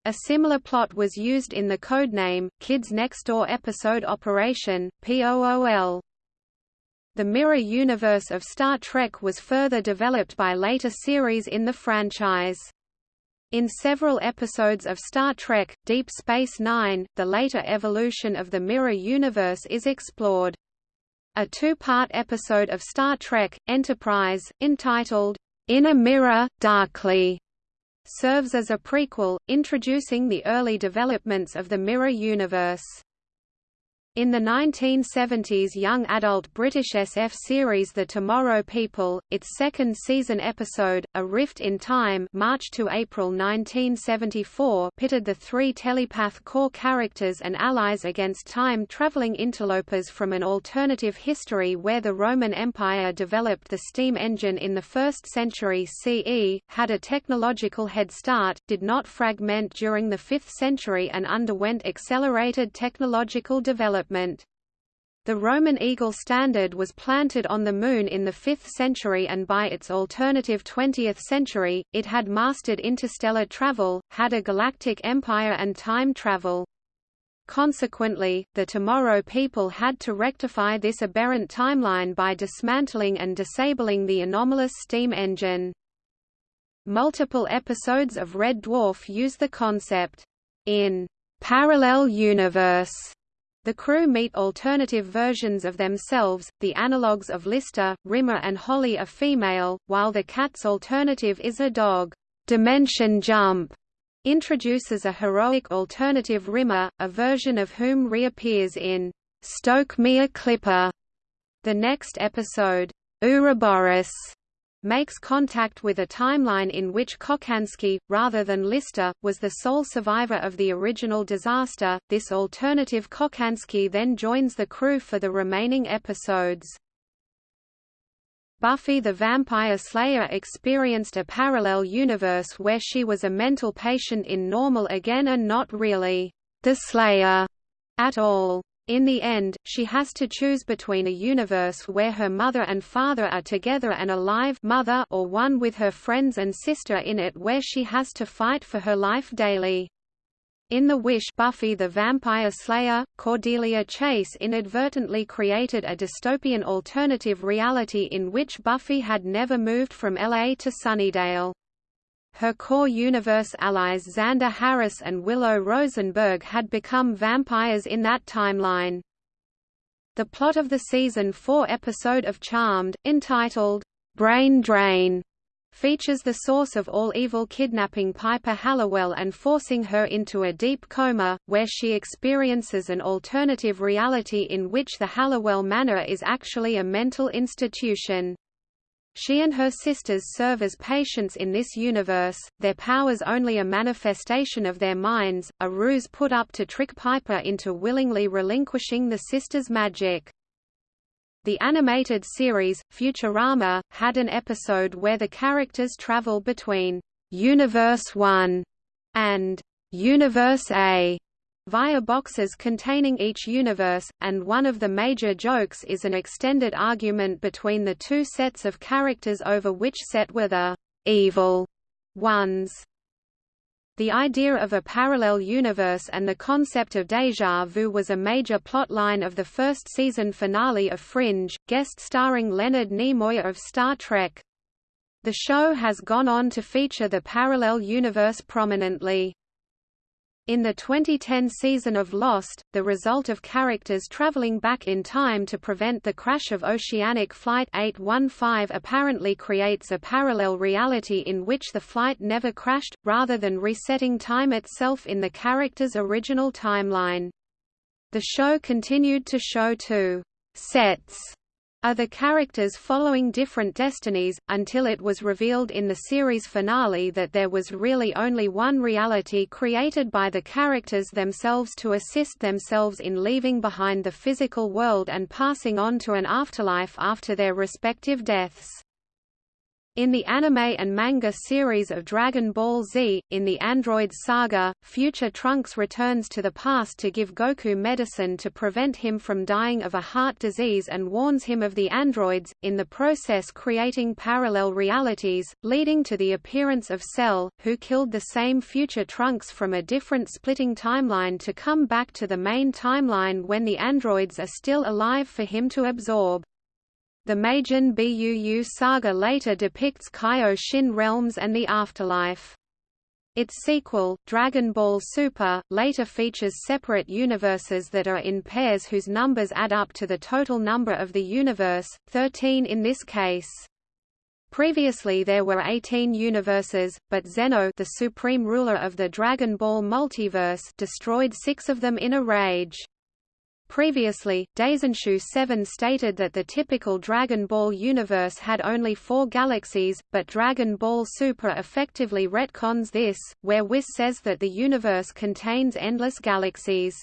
A similar plot was used in the codename, Kids Next Door episode Operation, POOL. The mirror universe of Star Trek was further developed by later series in the franchise. In several episodes of Star Trek, Deep Space Nine, the later evolution of the mirror universe is explored. A two-part episode of Star Trek, Enterprise, entitled, In a Mirror, Darkly, serves as a prequel, introducing the early developments of the Mirror universe. In the 1970s young adult British SF series The Tomorrow People, its second season episode, A Rift in Time March to April 1974 pitted the three telepath core characters and allies against time-traveling interlopers from an alternative history where the Roman Empire developed the steam engine in the 1st century CE, had a technological head start, did not fragment during the 5th century and underwent accelerated technological development development. The Roman eagle standard was planted on the Moon in the 5th century and by its alternative 20th century, it had mastered interstellar travel, had a galactic empire and time travel. Consequently, the Tomorrow people had to rectify this aberrant timeline by dismantling and disabling the anomalous steam engine. Multiple episodes of Red Dwarf use the concept. In Parallel Universe the crew meet alternative versions of themselves, the analogues of Lister, Rimmer and Holly are female, while the cat's alternative is a dog. Dimension Jump introduces a heroic alternative Rimmer, a version of whom reappears in Stoke Me a Clipper. The next episode, Ouroboros, makes contact with a timeline in which Kochanski, rather than Lister, was the sole survivor of the original disaster. This alternative Kochanski then joins the crew for the remaining episodes. Buffy the Vampire Slayer experienced a parallel universe where she was a mental patient in normal again and not really the Slayer at all. In the end, she has to choose between a universe where her mother and father are together and alive mother or one with her friends and sister in it where she has to fight for her life daily. In The Wish Buffy the Vampire Slayer, Cordelia Chase inadvertently created a dystopian alternative reality in which Buffy had never moved from LA to Sunnydale. Her core universe allies Xander Harris and Willow Rosenberg had become vampires in that timeline. The plot of the season 4 episode of Charmed, entitled, Brain Drain, features the source of all evil kidnapping Piper Halliwell and forcing her into a deep coma, where she experiences an alternative reality in which the Halliwell Manor is actually a mental institution. She and her sisters serve as patients in this universe, their powers only a manifestation of their minds, a ruse put up to trick Piper into willingly relinquishing the sisters' magic. The animated series, Futurama, had an episode where the characters travel between Universe 1 and Universe A via boxes containing each universe, and one of the major jokes is an extended argument between the two sets of characters over which set were the evil ones. The idea of a parallel universe and the concept of déjà vu was a major plotline of the first season finale of Fringe, guest starring Leonard Nimoy of Star Trek. The show has gone on to feature the parallel universe prominently. In the 2010 season of Lost, the result of characters traveling back in time to prevent the crash of Oceanic Flight 815 apparently creates a parallel reality in which the flight never crashed, rather than resetting time itself in the character's original timeline. The show continued to show two sets are the characters following different destinies, until it was revealed in the series finale that there was really only one reality created by the characters themselves to assist themselves in leaving behind the physical world and passing on to an afterlife after their respective deaths. In the anime and manga series of Dragon Ball Z, in the Android Saga, future Trunks returns to the past to give Goku medicine to prevent him from dying of a heart disease and warns him of the androids, in the process creating parallel realities, leading to the appearance of Cell, who killed the same future Trunks from a different splitting timeline to come back to the main timeline when the androids are still alive for him to absorb. The Majin Buu saga later depicts Kaioshin realms and the afterlife. Its sequel, Dragon Ball Super, later features separate universes that are in pairs whose numbers add up to the total number of the universe, 13 in this case. Previously there were 18 universes, but Zeno the supreme ruler of the Dragon Ball multiverse destroyed six of them in a rage. Previously, Daizenshu 7 stated that the typical Dragon Ball universe had only four galaxies, but Dragon Ball Super effectively retcons this, where Whis says that the universe contains endless galaxies.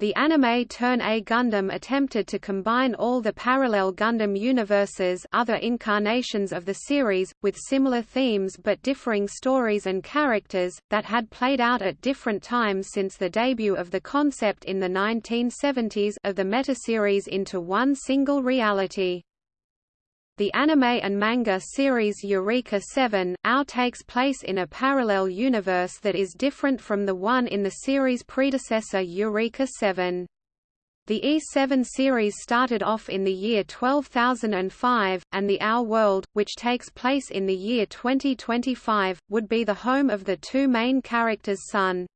The anime Turn A Gundam attempted to combine all the parallel Gundam universes other incarnations of the series, with similar themes but differing stories and characters, that had played out at different times since the debut of the concept in the 1970s of the metaseries into one single reality. The anime and manga series Eureka 7, OW takes place in a parallel universe that is different from the one in the series' predecessor Eureka 7. The E7 series started off in the year 12005, and the OW world, which takes place in the year 2025, would be the home of the two main characters' son,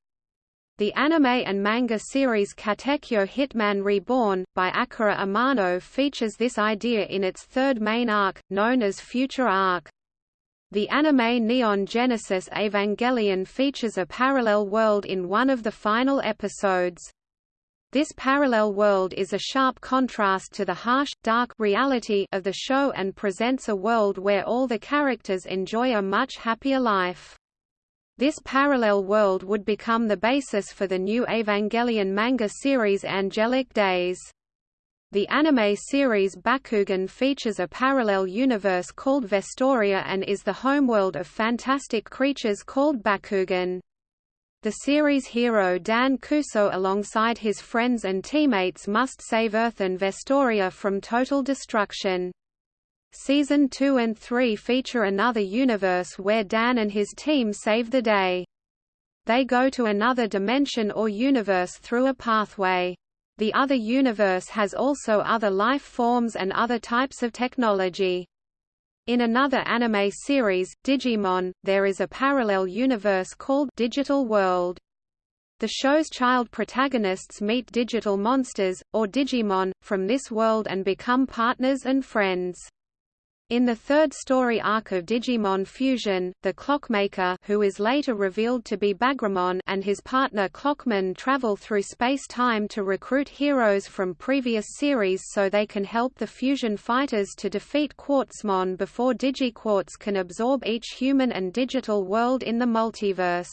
the anime and manga series Katekyo Hitman Reborn, by Akira Amano features this idea in its third main arc, known as Future Arc. The anime Neon Genesis Evangelion features a parallel world in one of the final episodes. This parallel world is a sharp contrast to the harsh, dark reality of the show and presents a world where all the characters enjoy a much happier life. This parallel world would become the basis for the new Evangelion manga series Angelic Days. The anime series Bakugan features a parallel universe called Vestoria and is the homeworld of fantastic creatures called Bakugan. The series hero Dan Kuso alongside his friends and teammates must save Earth and Vestoria from total destruction. Season 2 and 3 feature another universe where Dan and his team save the day. They go to another dimension or universe through a pathway. The other universe has also other life forms and other types of technology. In another anime series, Digimon, there is a parallel universe called Digital World. The show's child protagonists meet digital monsters, or Digimon, from this world and become partners and friends. In the third story arc of Digimon Fusion, the Clockmaker who is later revealed to be Bagramon and his partner Clockman travel through space-time to recruit heroes from previous series so they can help the Fusion fighters to defeat Quartzmon before DigiQuartz can absorb each human and digital world in the multiverse.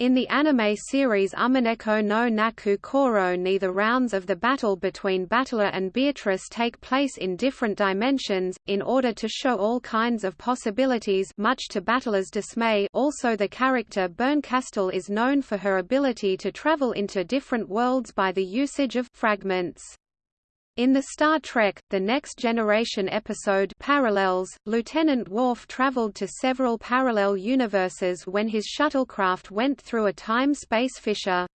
In the anime series Umineko no Naku Koro ni the rounds of the battle between Battler and Beatrice take place in different dimensions, in order to show all kinds of possibilities much to Battler's dismay also the character Bernkastel is known for her ability to travel into different worlds by the usage of fragments. In the Star Trek, The Next Generation episode Parallels, Lieutenant Worf traveled to several parallel universes when his shuttlecraft went through a time-space fissure.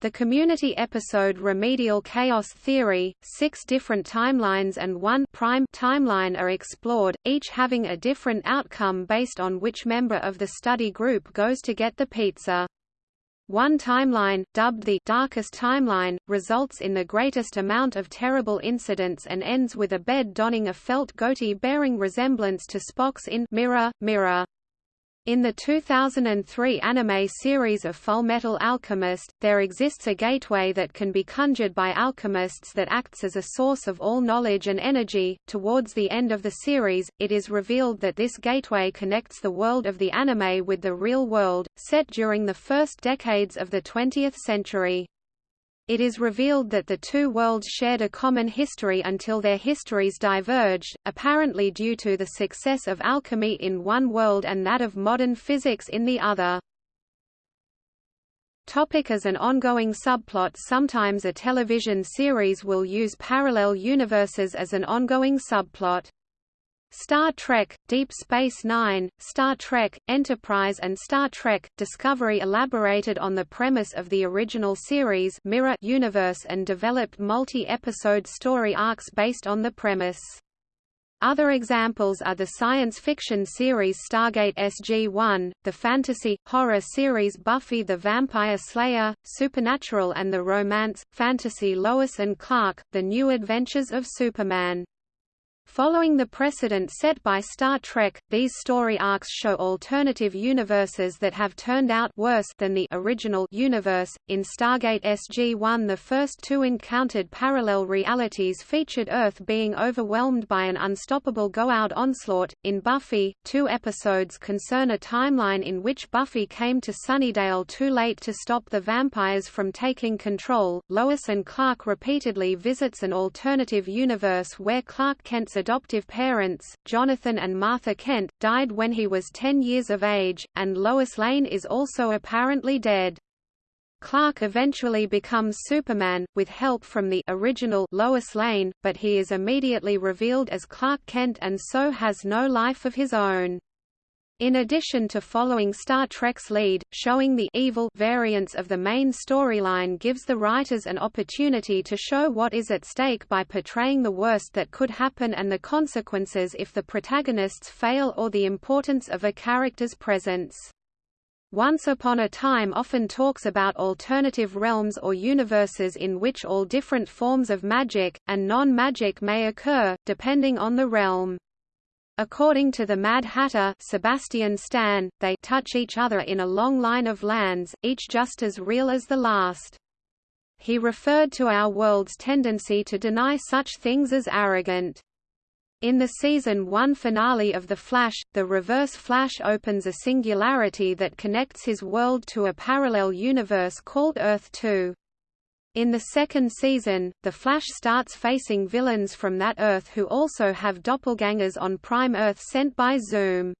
The Community episode Remedial Chaos Theory, six different timelines and one prime timeline are explored, each having a different outcome based on which member of the study group goes to get the pizza. One timeline, dubbed the darkest timeline, results in the greatest amount of terrible incidents and ends with Abed donning a felt goatee bearing resemblance to Spock's in Mirror, Mirror. In the 2003 anime series of Fullmetal Alchemist, there exists a gateway that can be conjured by alchemists that acts as a source of all knowledge and energy. Towards the end of the series, it is revealed that this gateway connects the world of the anime with the real world, set during the first decades of the 20th century. It is revealed that the two worlds shared a common history until their histories diverged, apparently due to the success of alchemy in one world and that of modern physics in the other. Topic as an ongoing subplot Sometimes a television series will use parallel universes as an ongoing subplot. Star Trek, Deep Space Nine, Star Trek, Enterprise and Star Trek, Discovery elaborated on the premise of the original series Mirror universe and developed multi-episode story arcs based on the premise. Other examples are the science fiction series Stargate SG-1, the fantasy, horror series Buffy the Vampire Slayer, Supernatural and the romance, fantasy Lois and Clark, The New Adventures of Superman. Following the precedent set by Star Trek, these story arcs show alternative universes that have turned out worse than the original universe. In Stargate SG-1 the first two encountered parallel realities featured Earth being overwhelmed by an unstoppable Goa'uld onslaught. In Buffy, two episodes concern a timeline in which Buffy came to Sunnydale too late to stop the vampires from taking control. Lois and Clark repeatedly visits an alternative universe where Clark Kent's adoptive parents, Jonathan and Martha Kent, died when he was 10 years of age, and Lois Lane is also apparently dead. Clark eventually becomes Superman, with help from the original Lois Lane, but he is immediately revealed as Clark Kent and so has no life of his own. In addition to following Star Trek's lead, showing the evil variants of the main storyline gives the writers an opportunity to show what is at stake by portraying the worst that could happen and the consequences if the protagonists fail or the importance of a character's presence. Once Upon a Time often talks about alternative realms or universes in which all different forms of magic, and non-magic may occur, depending on the realm. According to the Mad Hatter Sebastian Stan, they touch each other in a long line of lands, each just as real as the last. he referred to our world's tendency to deny such things as arrogant. In the season 1 finale of The Flash, the Reverse Flash opens a singularity that connects his world to a parallel universe called Earth 2. In the second season, The Flash starts facing villains from that Earth who also have doppelgangers on Prime Earth sent by Zoom.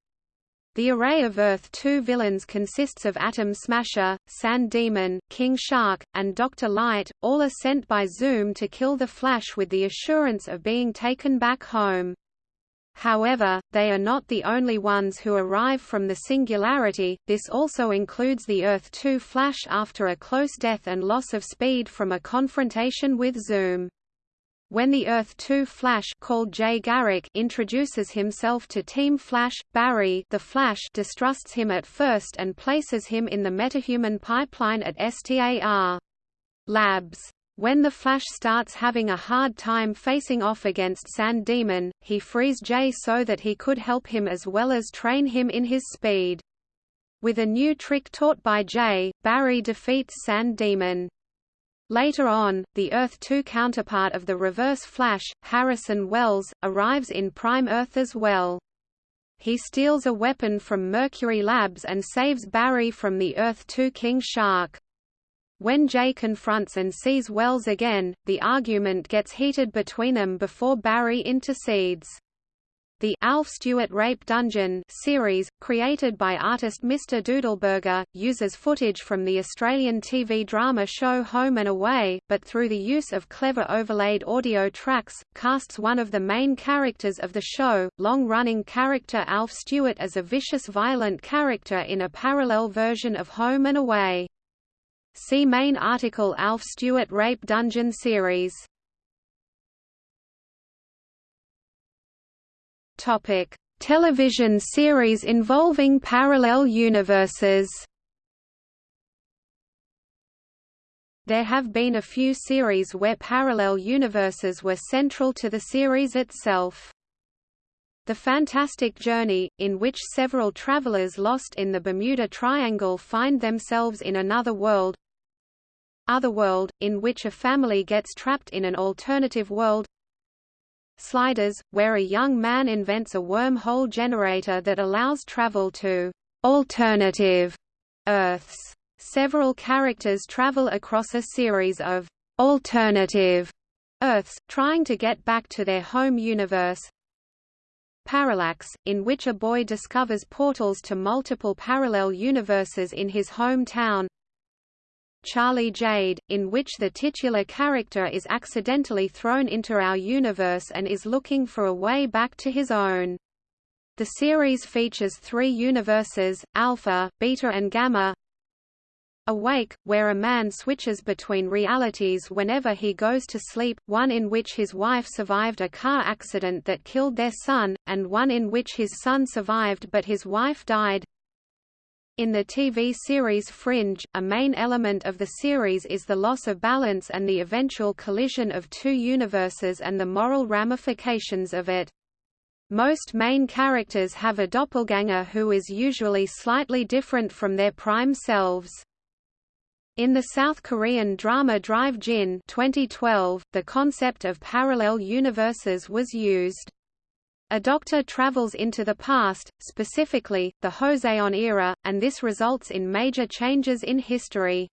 The array of Earth-2 villains consists of Atom Smasher, Sand Demon, King Shark, and Dr. Light, all are sent by Zoom to kill the Flash with the assurance of being taken back home. However, they are not the only ones who arrive from the Singularity, this also includes the Earth-2 Flash after a close death and loss of speed from a confrontation with Zoom. When the Earth-2 Flash called Jay Garrick introduces himself to Team Flash, Barry the Flash distrusts him at first and places him in the metahuman pipeline at STAR Labs. When the Flash starts having a hard time facing off against Sand Demon, he frees Jay so that he could help him as well as train him in his speed. With a new trick taught by Jay, Barry defeats Sand Demon. Later on, the Earth-2 counterpart of the Reverse Flash, Harrison Wells, arrives in Prime Earth as well. He steals a weapon from Mercury Labs and saves Barry from the Earth-2 King Shark. When Jay confronts and sees Wells again, the argument gets heated between them before Barry intercedes. The Alf Stewart Rape Dungeon series, created by artist Mr. Doodleburger, uses footage from the Australian TV drama show Home and Away, but through the use of clever overlaid audio tracks, casts one of the main characters of the show, long-running character Alf Stewart as a vicious violent character in a parallel version of Home and Away. See main article Alf Stewart Rape Dungeon series Topic: Television series involving parallel universes. There have been a few series where parallel universes were central to the series itself. The Fantastic Journey, in which several travelers lost in the Bermuda Triangle find themselves in another world. Otherworld, in which a family gets trapped in an alternative world. Sliders, where a young man invents a wormhole generator that allows travel to alternative Earths. Several characters travel across a series of alternative Earths, trying to get back to their home universe. Parallax, in which a boy discovers portals to multiple parallel universes in his hometown. Charlie Jade, in which the titular character is accidentally thrown into our universe and is looking for a way back to his own. The series features three universes, Alpha, Beta and Gamma. Awake, where a man switches between realities whenever he goes to sleep, one in which his wife survived a car accident that killed their son, and one in which his son survived but his wife died. In the TV series Fringe, a main element of the series is the loss of balance and the eventual collision of two universes and the moral ramifications of it. Most main characters have a doppelganger who is usually slightly different from their prime selves. In the South Korean drama Drive Jin 2012, the concept of parallel universes was used. A doctor travels into the past, specifically, the Joseon era, and this results in major changes in history.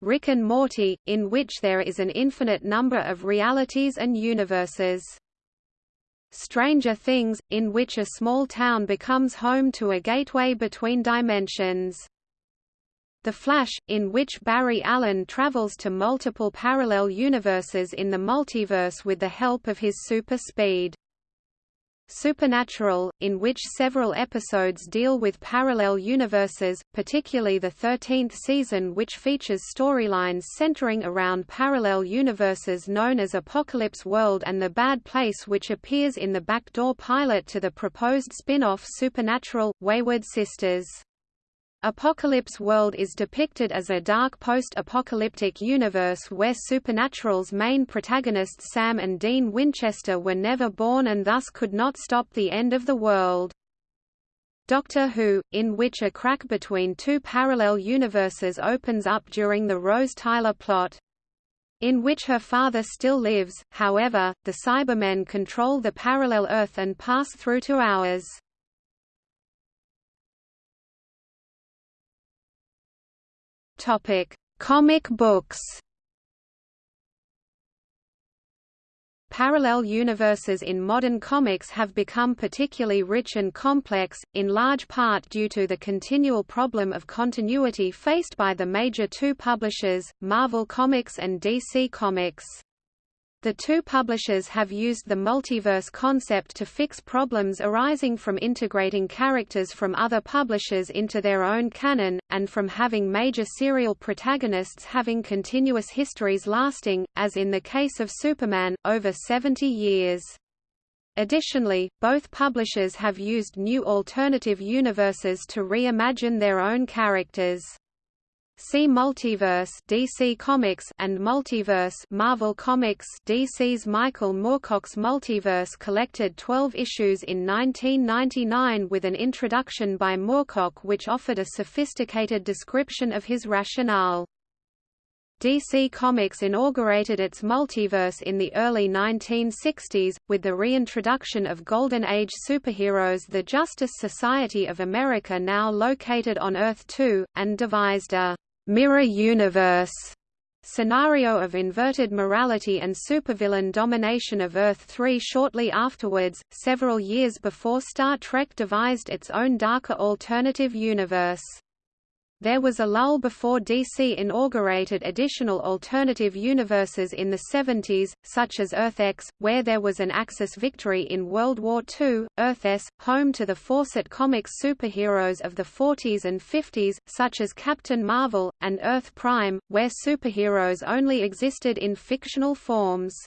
Rick and Morty, in which there is an infinite number of realities and universes. Stranger Things, in which a small town becomes home to a gateway between dimensions. The Flash, in which Barry Allen travels to multiple parallel universes in the multiverse with the help of his super speed. Supernatural, in which several episodes deal with parallel universes, particularly the 13th season which features storylines centering around parallel universes known as Apocalypse World and The Bad Place which appears in the backdoor pilot to the proposed spin-off Supernatural, Wayward Sisters. Apocalypse World is depicted as a dark post-apocalyptic universe where Supernatural's main protagonists Sam and Dean Winchester were never born and thus could not stop the end of the world. Doctor Who, in which a crack between two parallel universes opens up during the Rose Tyler plot. in which her father still lives, however, the Cybermen control the parallel Earth and pass through to ours. Topic: Comic books. Parallel universes in modern comics have become particularly rich and complex, in large part due to the continual problem of continuity faced by the major two publishers, Marvel Comics and DC Comics. The two publishers have used the multiverse concept to fix problems arising from integrating characters from other publishers into their own canon, and from having major serial protagonists having continuous histories lasting, as in the case of Superman, over 70 years. Additionally, both publishers have used new alternative universes to reimagine their own characters. See Multiverse DC Comics and Multiverse Marvel Comics DC's Michael Moorcock's Multiverse collected 12 issues in 1999 with an introduction by Moorcock which offered a sophisticated description of his rationale. DC Comics inaugurated its multiverse in the early 1960s, with the reintroduction of Golden Age superheroes the Justice Society of America now located on Earth-2, and devised a mirror universe scenario of inverted morality and supervillain domination of Earth-3 shortly afterwards, several years before Star Trek devised its own darker alternative universe. There was a lull before DC inaugurated additional alternative universes in the 70s, such as Earth-X, where there was an Axis victory in World War II, Earth-S, home to the Fawcett Comics superheroes of the 40s and 50s, such as Captain Marvel, and Earth Prime, where superheroes only existed in fictional forms.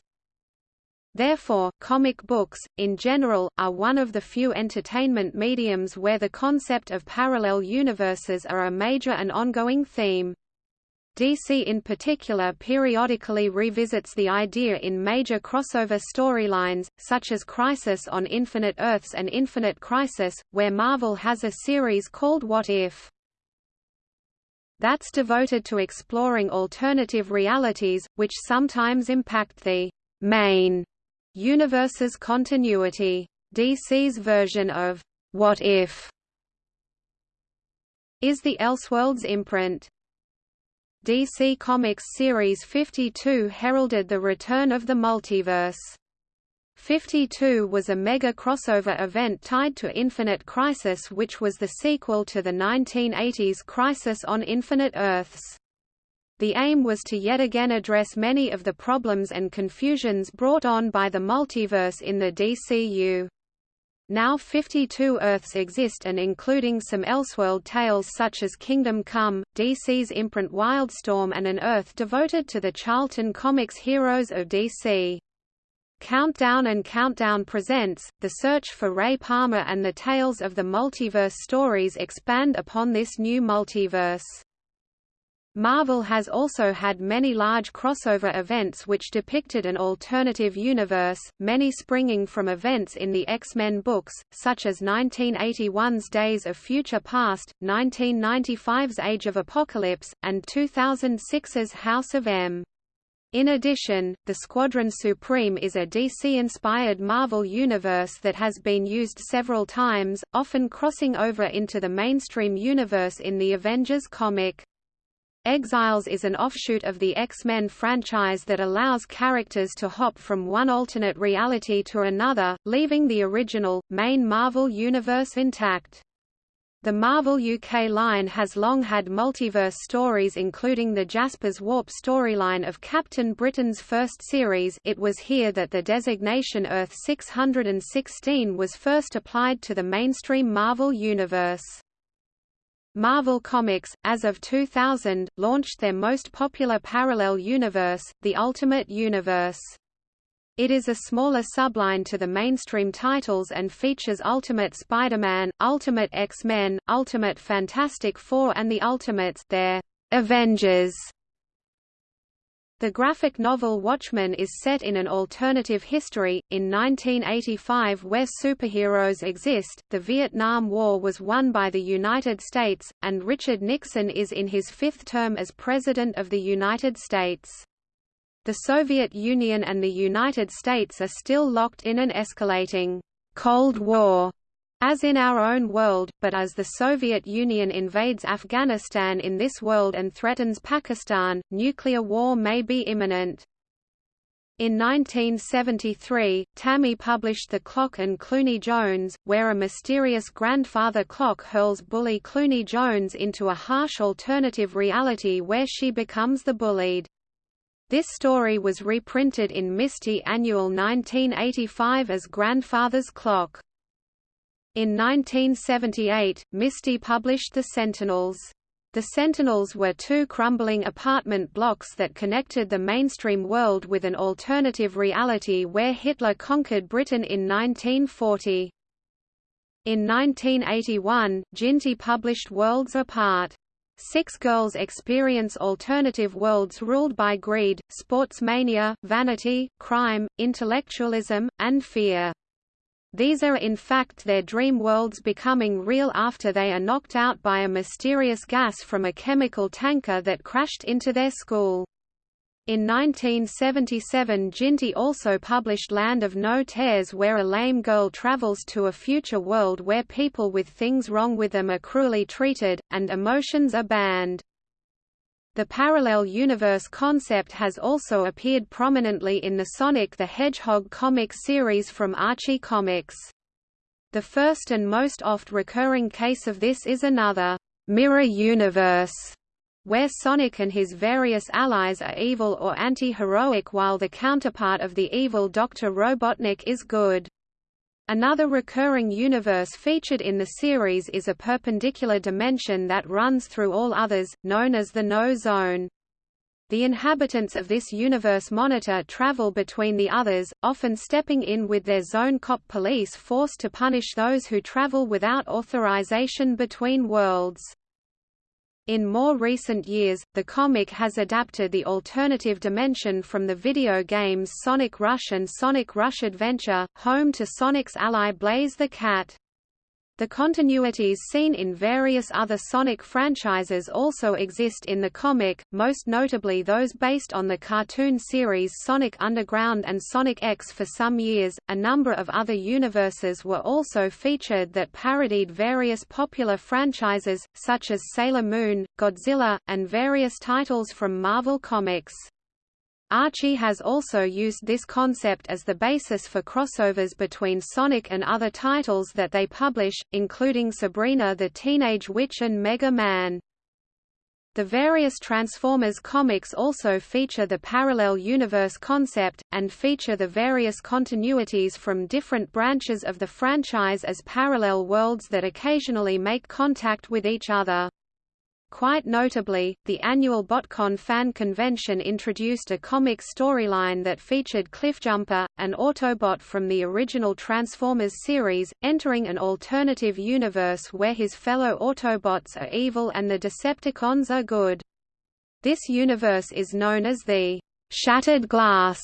Therefore, comic books, in general, are one of the few entertainment mediums where the concept of parallel universes are a major and ongoing theme. DC in particular periodically revisits the idea in major crossover storylines, such as Crisis on Infinite Earths and Infinite Crisis, where Marvel has a series called What If? That's devoted to exploring alternative realities, which sometimes impact the main Universe's continuity. DC's version of What If is the Elseworlds imprint. DC Comics Series 52 heralded the return of the multiverse. 52 was a mega crossover event tied to Infinite Crisis which was the sequel to the 1980s Crisis on Infinite Earths. The aim was to yet again address many of the problems and confusions brought on by the multiverse in the DCU. Now 52 Earths exist and including some Elseworld tales such as Kingdom Come, DC's imprint Wildstorm and an Earth devoted to the Charlton Comics heroes of DC. Countdown and Countdown presents, The Search for Ray Palmer and the Tales of the Multiverse stories expand upon this new multiverse. Marvel has also had many large crossover events which depicted an alternative universe, many springing from events in the X-Men books, such as 1981's Days of Future Past, 1995's Age of Apocalypse, and 2006's House of M. In addition, the Squadron Supreme is a DC-inspired Marvel universe that has been used several times, often crossing over into the mainstream universe in the Avengers comic. Exiles is an offshoot of the X-Men franchise that allows characters to hop from one alternate reality to another, leaving the original, main Marvel Universe intact. The Marvel UK line has long had multiverse stories including the Jaspers Warp storyline of Captain Britain's first series it was here that the designation Earth 616 was first applied to the mainstream Marvel Universe. Marvel Comics, as of 2000, launched their most popular parallel universe, the Ultimate Universe. It is a smaller subline to the mainstream titles and features Ultimate Spider-Man, Ultimate X-Men, Ultimate Fantastic Four and the Ultimates their Avengers the graphic novel Watchmen is set in an alternative history, in 1985 where superheroes exist, the Vietnam War was won by the United States, and Richard Nixon is in his fifth term as President of the United States. The Soviet Union and the United States are still locked in an escalating Cold War as in our own world, but as the Soviet Union invades Afghanistan in this world and threatens Pakistan, nuclear war may be imminent. In 1973, Tammy published The Clock and Cluny Jones, where a mysterious grandfather clock hurls bully Cluny Jones into a harsh alternative reality where she becomes the bullied. This story was reprinted in Misty Annual 1985 as Grandfather's Clock. In 1978, Misty published The Sentinels. The Sentinels were two crumbling apartment blocks that connected the mainstream world with an alternative reality where Hitler conquered Britain in 1940. In 1981, Jinty published Worlds Apart. Six girls experience alternative worlds ruled by greed, sports mania, vanity, crime, intellectualism, and fear. These are in fact their dream worlds becoming real after they are knocked out by a mysterious gas from a chemical tanker that crashed into their school. In 1977 Jinty also published Land of No Tears where a lame girl travels to a future world where people with things wrong with them are cruelly treated, and emotions are banned. The parallel universe concept has also appeared prominently in the Sonic the Hedgehog comic series from Archie Comics. The first and most oft-recurring case of this is another mirror universe, where Sonic and his various allies are evil or anti-heroic while the counterpart of the evil Dr. Robotnik is good. Another recurring universe featured in the series is a perpendicular dimension that runs through all others, known as the No Zone. The inhabitants of this universe monitor travel between the others, often stepping in with their zone cop police force to punish those who travel without authorization between worlds. In more recent years, the comic has adapted the alternative dimension from the video games Sonic Rush and Sonic Rush Adventure, home to Sonic's ally Blaze the Cat. The continuities seen in various other Sonic franchises also exist in the comic, most notably those based on the cartoon series Sonic Underground and Sonic X for some years. A number of other universes were also featured that parodied various popular franchises, such as Sailor Moon, Godzilla, and various titles from Marvel Comics. Archie has also used this concept as the basis for crossovers between Sonic and other titles that they publish, including Sabrina the Teenage Witch and Mega Man. The various Transformers comics also feature the parallel universe concept, and feature the various continuities from different branches of the franchise as parallel worlds that occasionally make contact with each other. Quite notably, the annual BotCon fan convention introduced a comic storyline that featured Cliffjumper, an Autobot from the original Transformers series, entering an alternative universe where his fellow Autobots are evil and the Decepticons are good. This universe is known as the Shattered Glass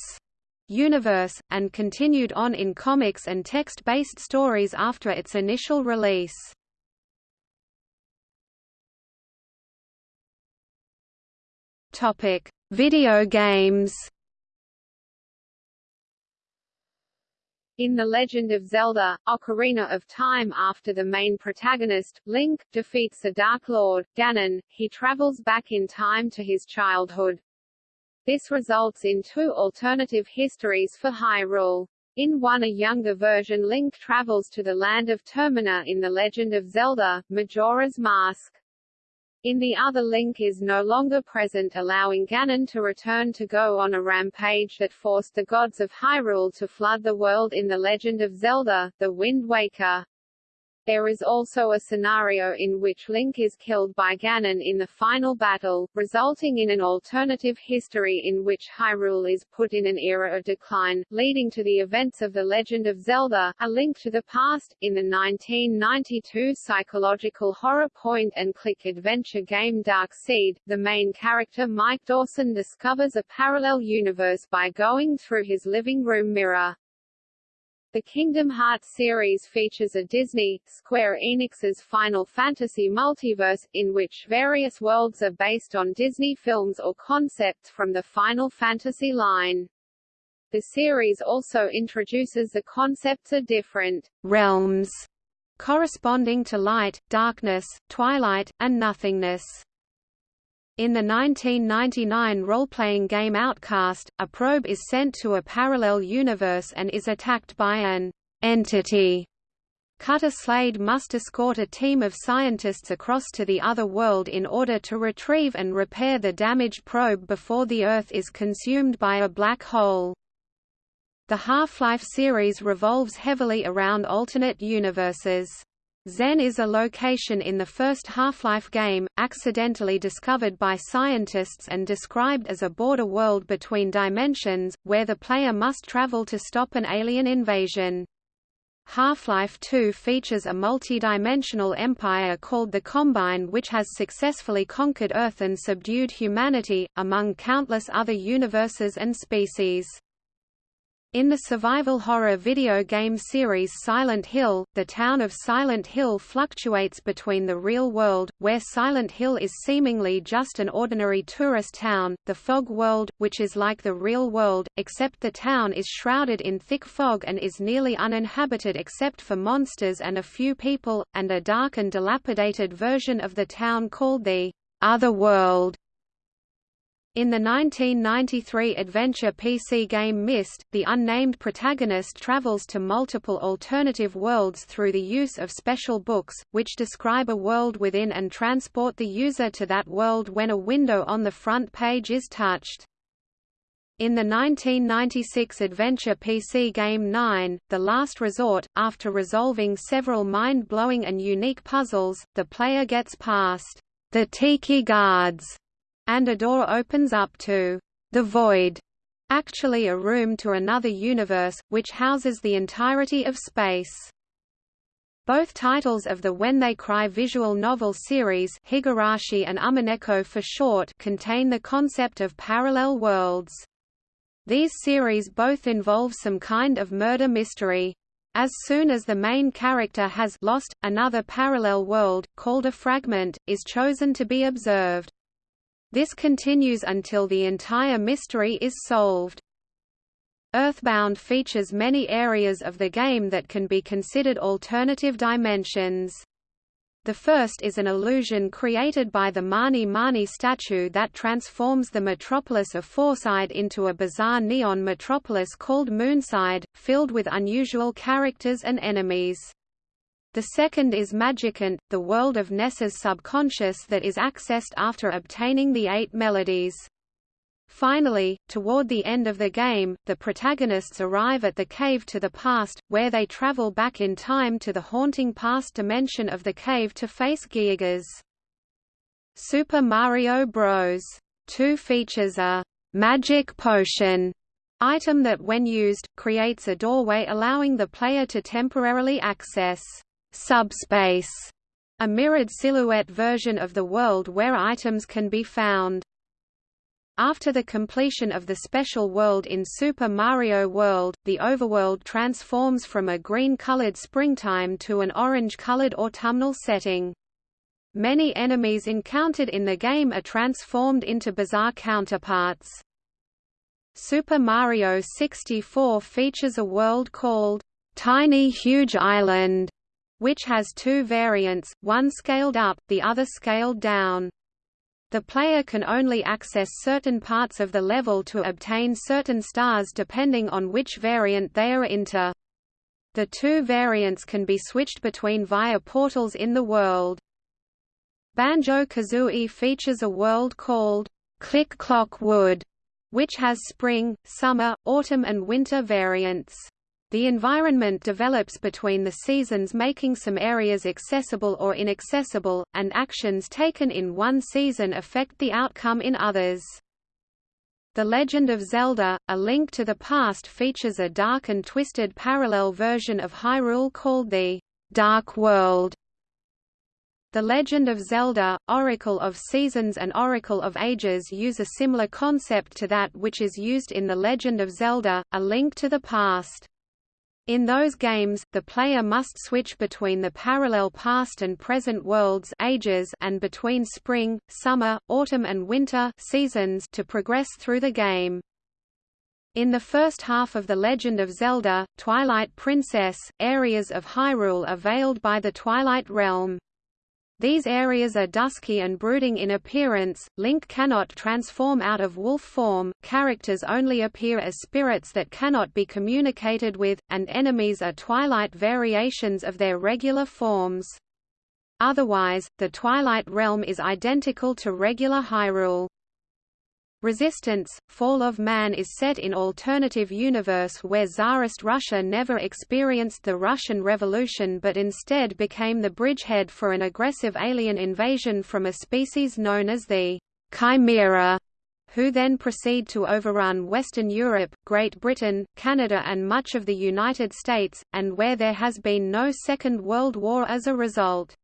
universe, and continued on in comics and text-based stories after its initial release. Topic: Video games. In The Legend of Zelda, Ocarina of Time after the main protagonist, Link, defeats the Dark Lord, Ganon, he travels back in time to his childhood. This results in two alternative histories for Hyrule. In one a younger version Link travels to the land of Termina in The Legend of Zelda, Majora's Mask. In the other Link is no longer present allowing Ganon to return to go on a rampage that forced the gods of Hyrule to flood the world in The Legend of Zelda, The Wind Waker. There is also a scenario in which Link is killed by Ganon in the final battle, resulting in an alternative history in which Hyrule is put in an era of decline, leading to the events of The Legend of Zelda, A Link to the Past. In the 1992 psychological horror point-and-click adventure game Dark Seed, the main character Mike Dawson discovers a parallel universe by going through his living room mirror. The Kingdom Hearts series features a Disney, Square Enix's Final Fantasy multiverse, in which various worlds are based on Disney films or concepts from the Final Fantasy line. The series also introduces the concepts of different realms, corresponding to light, darkness, twilight, and nothingness. In the 1999 role-playing game Outcast, a probe is sent to a parallel universe and is attacked by an entity. Cutter Slade must escort a team of scientists across to the other world in order to retrieve and repair the damaged probe before the Earth is consumed by a black hole. The Half-Life series revolves heavily around alternate universes. Xen is a location in the first Half-Life game, accidentally discovered by scientists and described as a border world between dimensions, where the player must travel to stop an alien invasion. Half-Life 2 features a multi-dimensional empire called the Combine which has successfully conquered Earth and subdued humanity, among countless other universes and species. In the survival horror video game series Silent Hill, the town of Silent Hill fluctuates between the real world, where Silent Hill is seemingly just an ordinary tourist town, the fog world, which is like the real world, except the town is shrouded in thick fog and is nearly uninhabited except for monsters and a few people, and a dark and dilapidated version of the town called the Other World. In the 1993 adventure PC game Myst, the unnamed protagonist travels to multiple alternative worlds through the use of special books, which describe a world within and transport the user to that world when a window on the front page is touched. In the 1996 adventure PC game 9, The Last Resort, after resolving several mind-blowing and unique puzzles, the player gets past the Tiki Guards and a door opens up to the void, actually a room to another universe, which houses the entirety of space. Both titles of the When They Cry visual novel series Higurashi and Umineko for short contain the concept of parallel worlds. These series both involve some kind of murder mystery. As soon as the main character has lost, another parallel world, called a fragment, is chosen to be observed. This continues until the entire mystery is solved. Earthbound features many areas of the game that can be considered alternative dimensions. The first is an illusion created by the Mani Mani statue that transforms the metropolis of Fourside into a bizarre neon metropolis called Moonside, filled with unusual characters and enemies. The second is Magicant, the world of Ness's subconscious that is accessed after obtaining the eight melodies. Finally, toward the end of the game, the protagonists arrive at the Cave to the Past, where they travel back in time to the haunting past dimension of the cave to face Giygas. Super Mario Bros. 2 features a «magic potion» item that when used, creates a doorway allowing the player to temporarily access subspace, a mirrored silhouette version of the world where items can be found. After the completion of the special world in Super Mario World, the overworld transforms from a green-colored springtime to an orange-colored autumnal setting. Many enemies encountered in the game are transformed into bizarre counterparts. Super Mario 64 features a world called Tiny Huge Island, which has two variants, one scaled up, the other scaled down. The player can only access certain parts of the level to obtain certain stars depending on which variant they are into. The two variants can be switched between via portals in the world. Banjo-Kazooie features a world called Click Clock Wood, which has spring, summer, autumn and winter variants. The environment develops between the seasons making some areas accessible or inaccessible, and actions taken in one season affect the outcome in others. The Legend of Zelda, A Link to the Past features a dark and twisted parallel version of Hyrule called the Dark World. The Legend of Zelda, Oracle of Seasons and Oracle of Ages use a similar concept to that which is used in The Legend of Zelda, A Link to the Past. In those games, the player must switch between the parallel past and present worlds ages and between spring, summer, autumn and winter seasons to progress through the game. In the first half of The Legend of Zelda, Twilight Princess, areas of Hyrule are veiled by the Twilight Realm. These areas are dusky and brooding in appearance, Link cannot transform out of wolf form, characters only appear as spirits that cannot be communicated with, and enemies are Twilight variations of their regular forms. Otherwise, the Twilight Realm is identical to regular Hyrule. Resistance, Fall of Man is set in alternative universe where Tsarist Russia never experienced the Russian Revolution but instead became the bridgehead for an aggressive alien invasion from a species known as the Chimera, who then proceed to overrun Western Europe, Great Britain, Canada and much of the United States, and where there has been no Second World War as a result.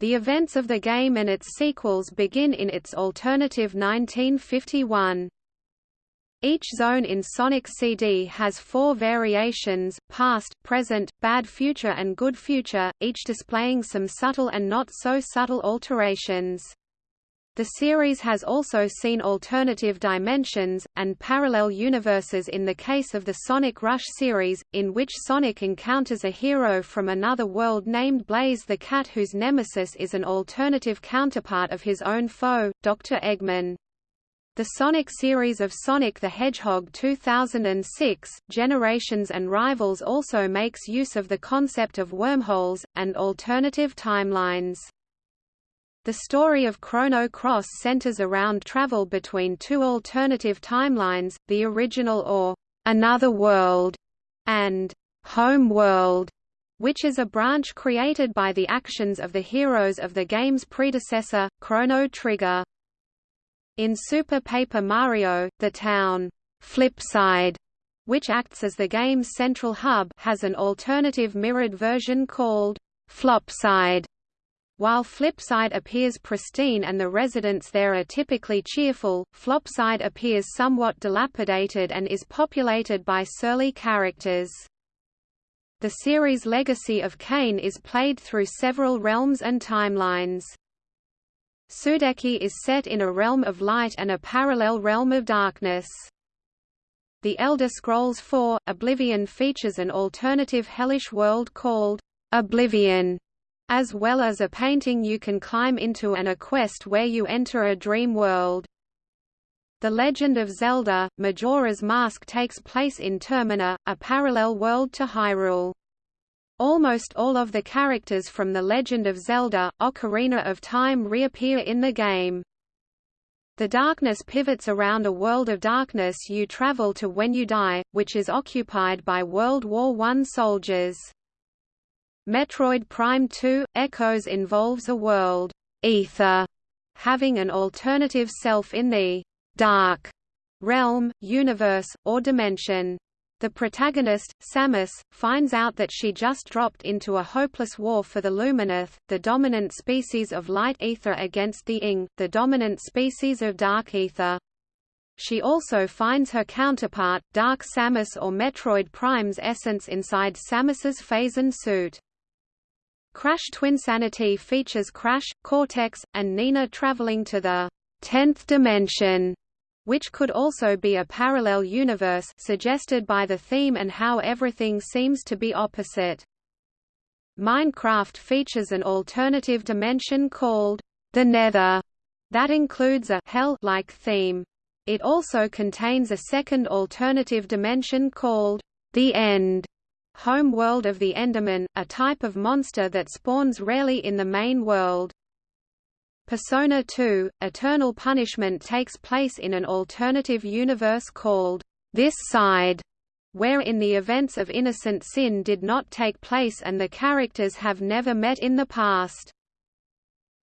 The events of the game and its sequels begin in its alternative 1951. Each zone in Sonic CD has four variations, past, present, bad future and good future, each displaying some subtle and not so subtle alterations. The series has also seen alternative dimensions, and parallel universes in the case of the Sonic Rush series, in which Sonic encounters a hero from another world named Blaze the Cat whose nemesis is an alternative counterpart of his own foe, Dr. Eggman. The Sonic series of Sonic the Hedgehog 2006, Generations and Rivals also makes use of the concept of wormholes, and alternative timelines. The story of Chrono Cross centers around travel between two alternative timelines, the original or Another World and Home World, which is a branch created by the actions of the heroes of the game's predecessor, Chrono Trigger. In Super Paper Mario, the town Flipside, which acts as the game's central hub, has an alternative mirrored version called Flopside while Flipside appears pristine and the residents there are typically cheerful, Flopside appears somewhat dilapidated and is populated by surly characters. The series' legacy of Kain is played through several realms and timelines. Sudeki is set in a realm of light and a parallel realm of darkness. The Elder Scrolls IV: Oblivion features an alternative hellish world called Oblivion, as well as a painting you can climb into and a quest where you enter a dream world. The Legend of Zelda, Majora's Mask takes place in Termina, a parallel world to Hyrule. Almost all of the characters from The Legend of Zelda, Ocarina of Time reappear in the game. The darkness pivots around a world of darkness you travel to when you die, which is occupied by World War I soldiers. Metroid Prime 2 Echoes involves a world Aether having an alternative self in the dark realm, universe, or dimension. The protagonist, Samus, finds out that she just dropped into a hopeless war for the Luminoth, the dominant species of light Aether against the Ing, the dominant species of dark Aether. She also finds her counterpart, Dark Samus or Metroid Prime's essence inside Samus's Phazon suit. Crash Twinsanity features Crash, Cortex, and Nina traveling to the 10th dimension, which could also be a parallel universe suggested by the theme and how everything seems to be opposite. Minecraft features an alternative dimension called the Nether that includes a hell-like theme. It also contains a second alternative dimension called the End home world of the Enderman, a type of monster that spawns rarely in the main world. Persona 2, Eternal Punishment takes place in an alternative universe called This Side, wherein the events of Innocent Sin did not take place and the characters have never met in the past.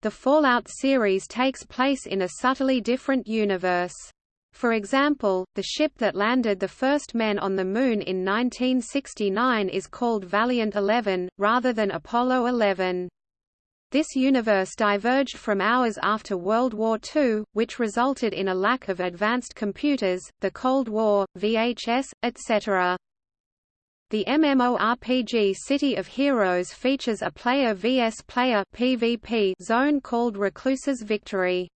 The Fallout series takes place in a subtly different universe. For example, the ship that landed the first men on the Moon in 1969 is called Valiant 11, rather than Apollo 11. This universe diverged from ours after World War II, which resulted in a lack of advanced computers, the Cold War, VHS, etc. The MMORPG City of Heroes features a player vs player PvP zone called Recluse's Victory.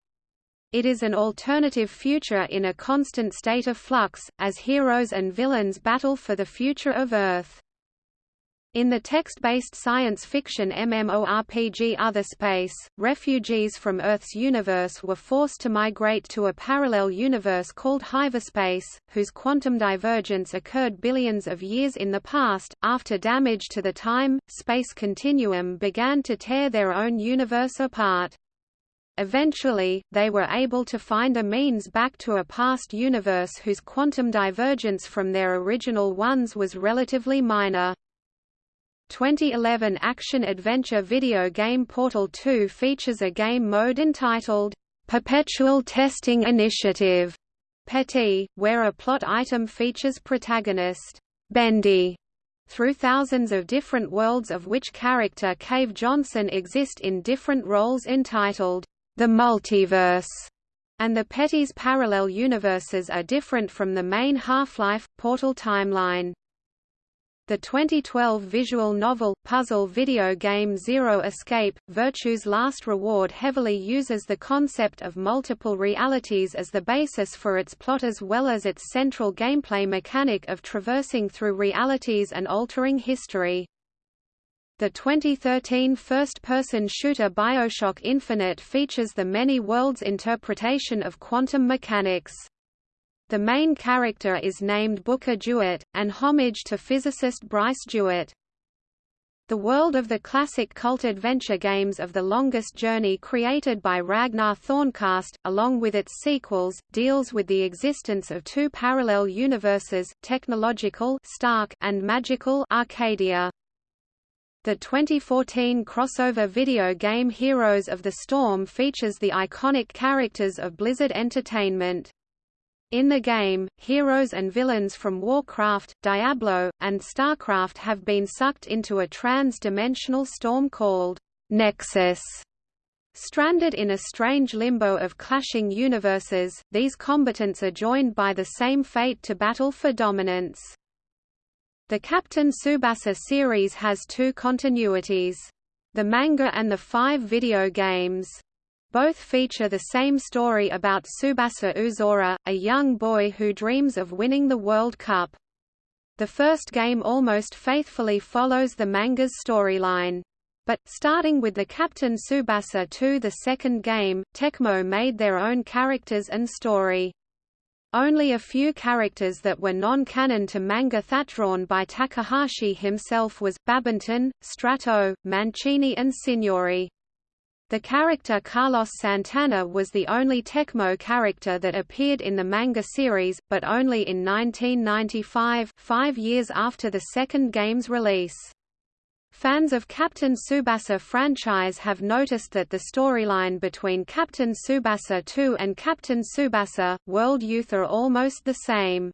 It is an alternative future in a constant state of flux, as heroes and villains battle for the future of Earth. In the text-based science fiction MMORPG Other Space, refugees from Earth's universe were forced to migrate to a parallel universe called Hyverspace, whose quantum divergence occurred billions of years in the past, after damage to the time-space continuum began to tear their own universe apart. Eventually, they were able to find a means back to a past universe whose quantum divergence from their original ones was relatively minor. 2011 action-adventure video game Portal 2 features a game mode entitled, "'Perpetual Testing Initiative' PETI, where a plot item features protagonist, Bendy, through thousands of different worlds of which character Cave Johnson exist in different roles entitled, "'The Multiverse' and the Petty's parallel universes are different from the main Half-Life, Portal timeline. The 2012 visual novel, puzzle video game Zero Escape, Virtue's Last Reward heavily uses the concept of multiple realities as the basis for its plot as well as its central gameplay mechanic of traversing through realities and altering history. The 2013 first-person shooter Bioshock Infinite features the many worlds interpretation of quantum mechanics. The main character is named Booker DeWitt, an homage to physicist Bryce DeWitt. The world of the classic cult adventure games of The Longest Journey created by Ragnar Tørnquist, along with its sequels, deals with the existence of two parallel universes, technological Stark and magical Arcadia. The 2014 crossover video game Heroes of the Storm features the iconic characters of Blizzard Entertainment. In the game, heroes and villains from Warcraft, Diablo, and Starcraft have been sucked into a trans-dimensional storm called Nexus. Stranded in a strange limbo of clashing universes, these combatants are joined by the same fate to battle for dominance. The Captain Tsubasa series has two continuities. The manga and the five video games. Both feature the same story about Tsubasa Uzora, a young boy who dreams of winning the World Cup. The first game almost faithfully follows the manga's storyline. But, starting with the Captain Tsubasa 2 the second game, Tecmo made their own characters and story. Only a few characters that were non-canon to manga that drawn by Takahashi himself was, Babington, Strato, Mancini and Signori. The character Carlos Santana was the only Tecmo character that appeared in the manga series, but only in 1995 five years after the second game's release. Fans of Captain Tsubasa franchise have noticed that the storyline between Captain Tsubasa 2 and Captain Tsubasa, World Youth are almost the same.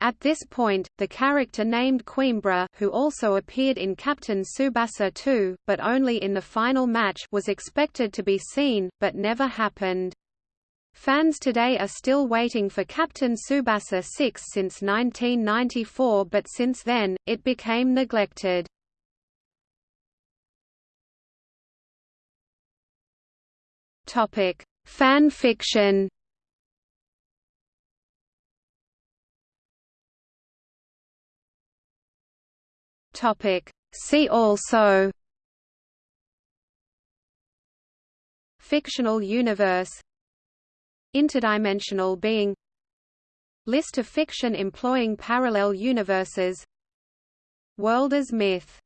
At this point, the character named Coimbra who also appeared in Captain Tsubasa 2, but only in the final match was expected to be seen, but never happened. Fans today are still waiting for Captain Tsubasa 6 since 1994 but since then, it became neglected. Fan fiction? Topic. See also? Fictional universe? Interdimensional being? List of fiction employing parallel universes? World as myth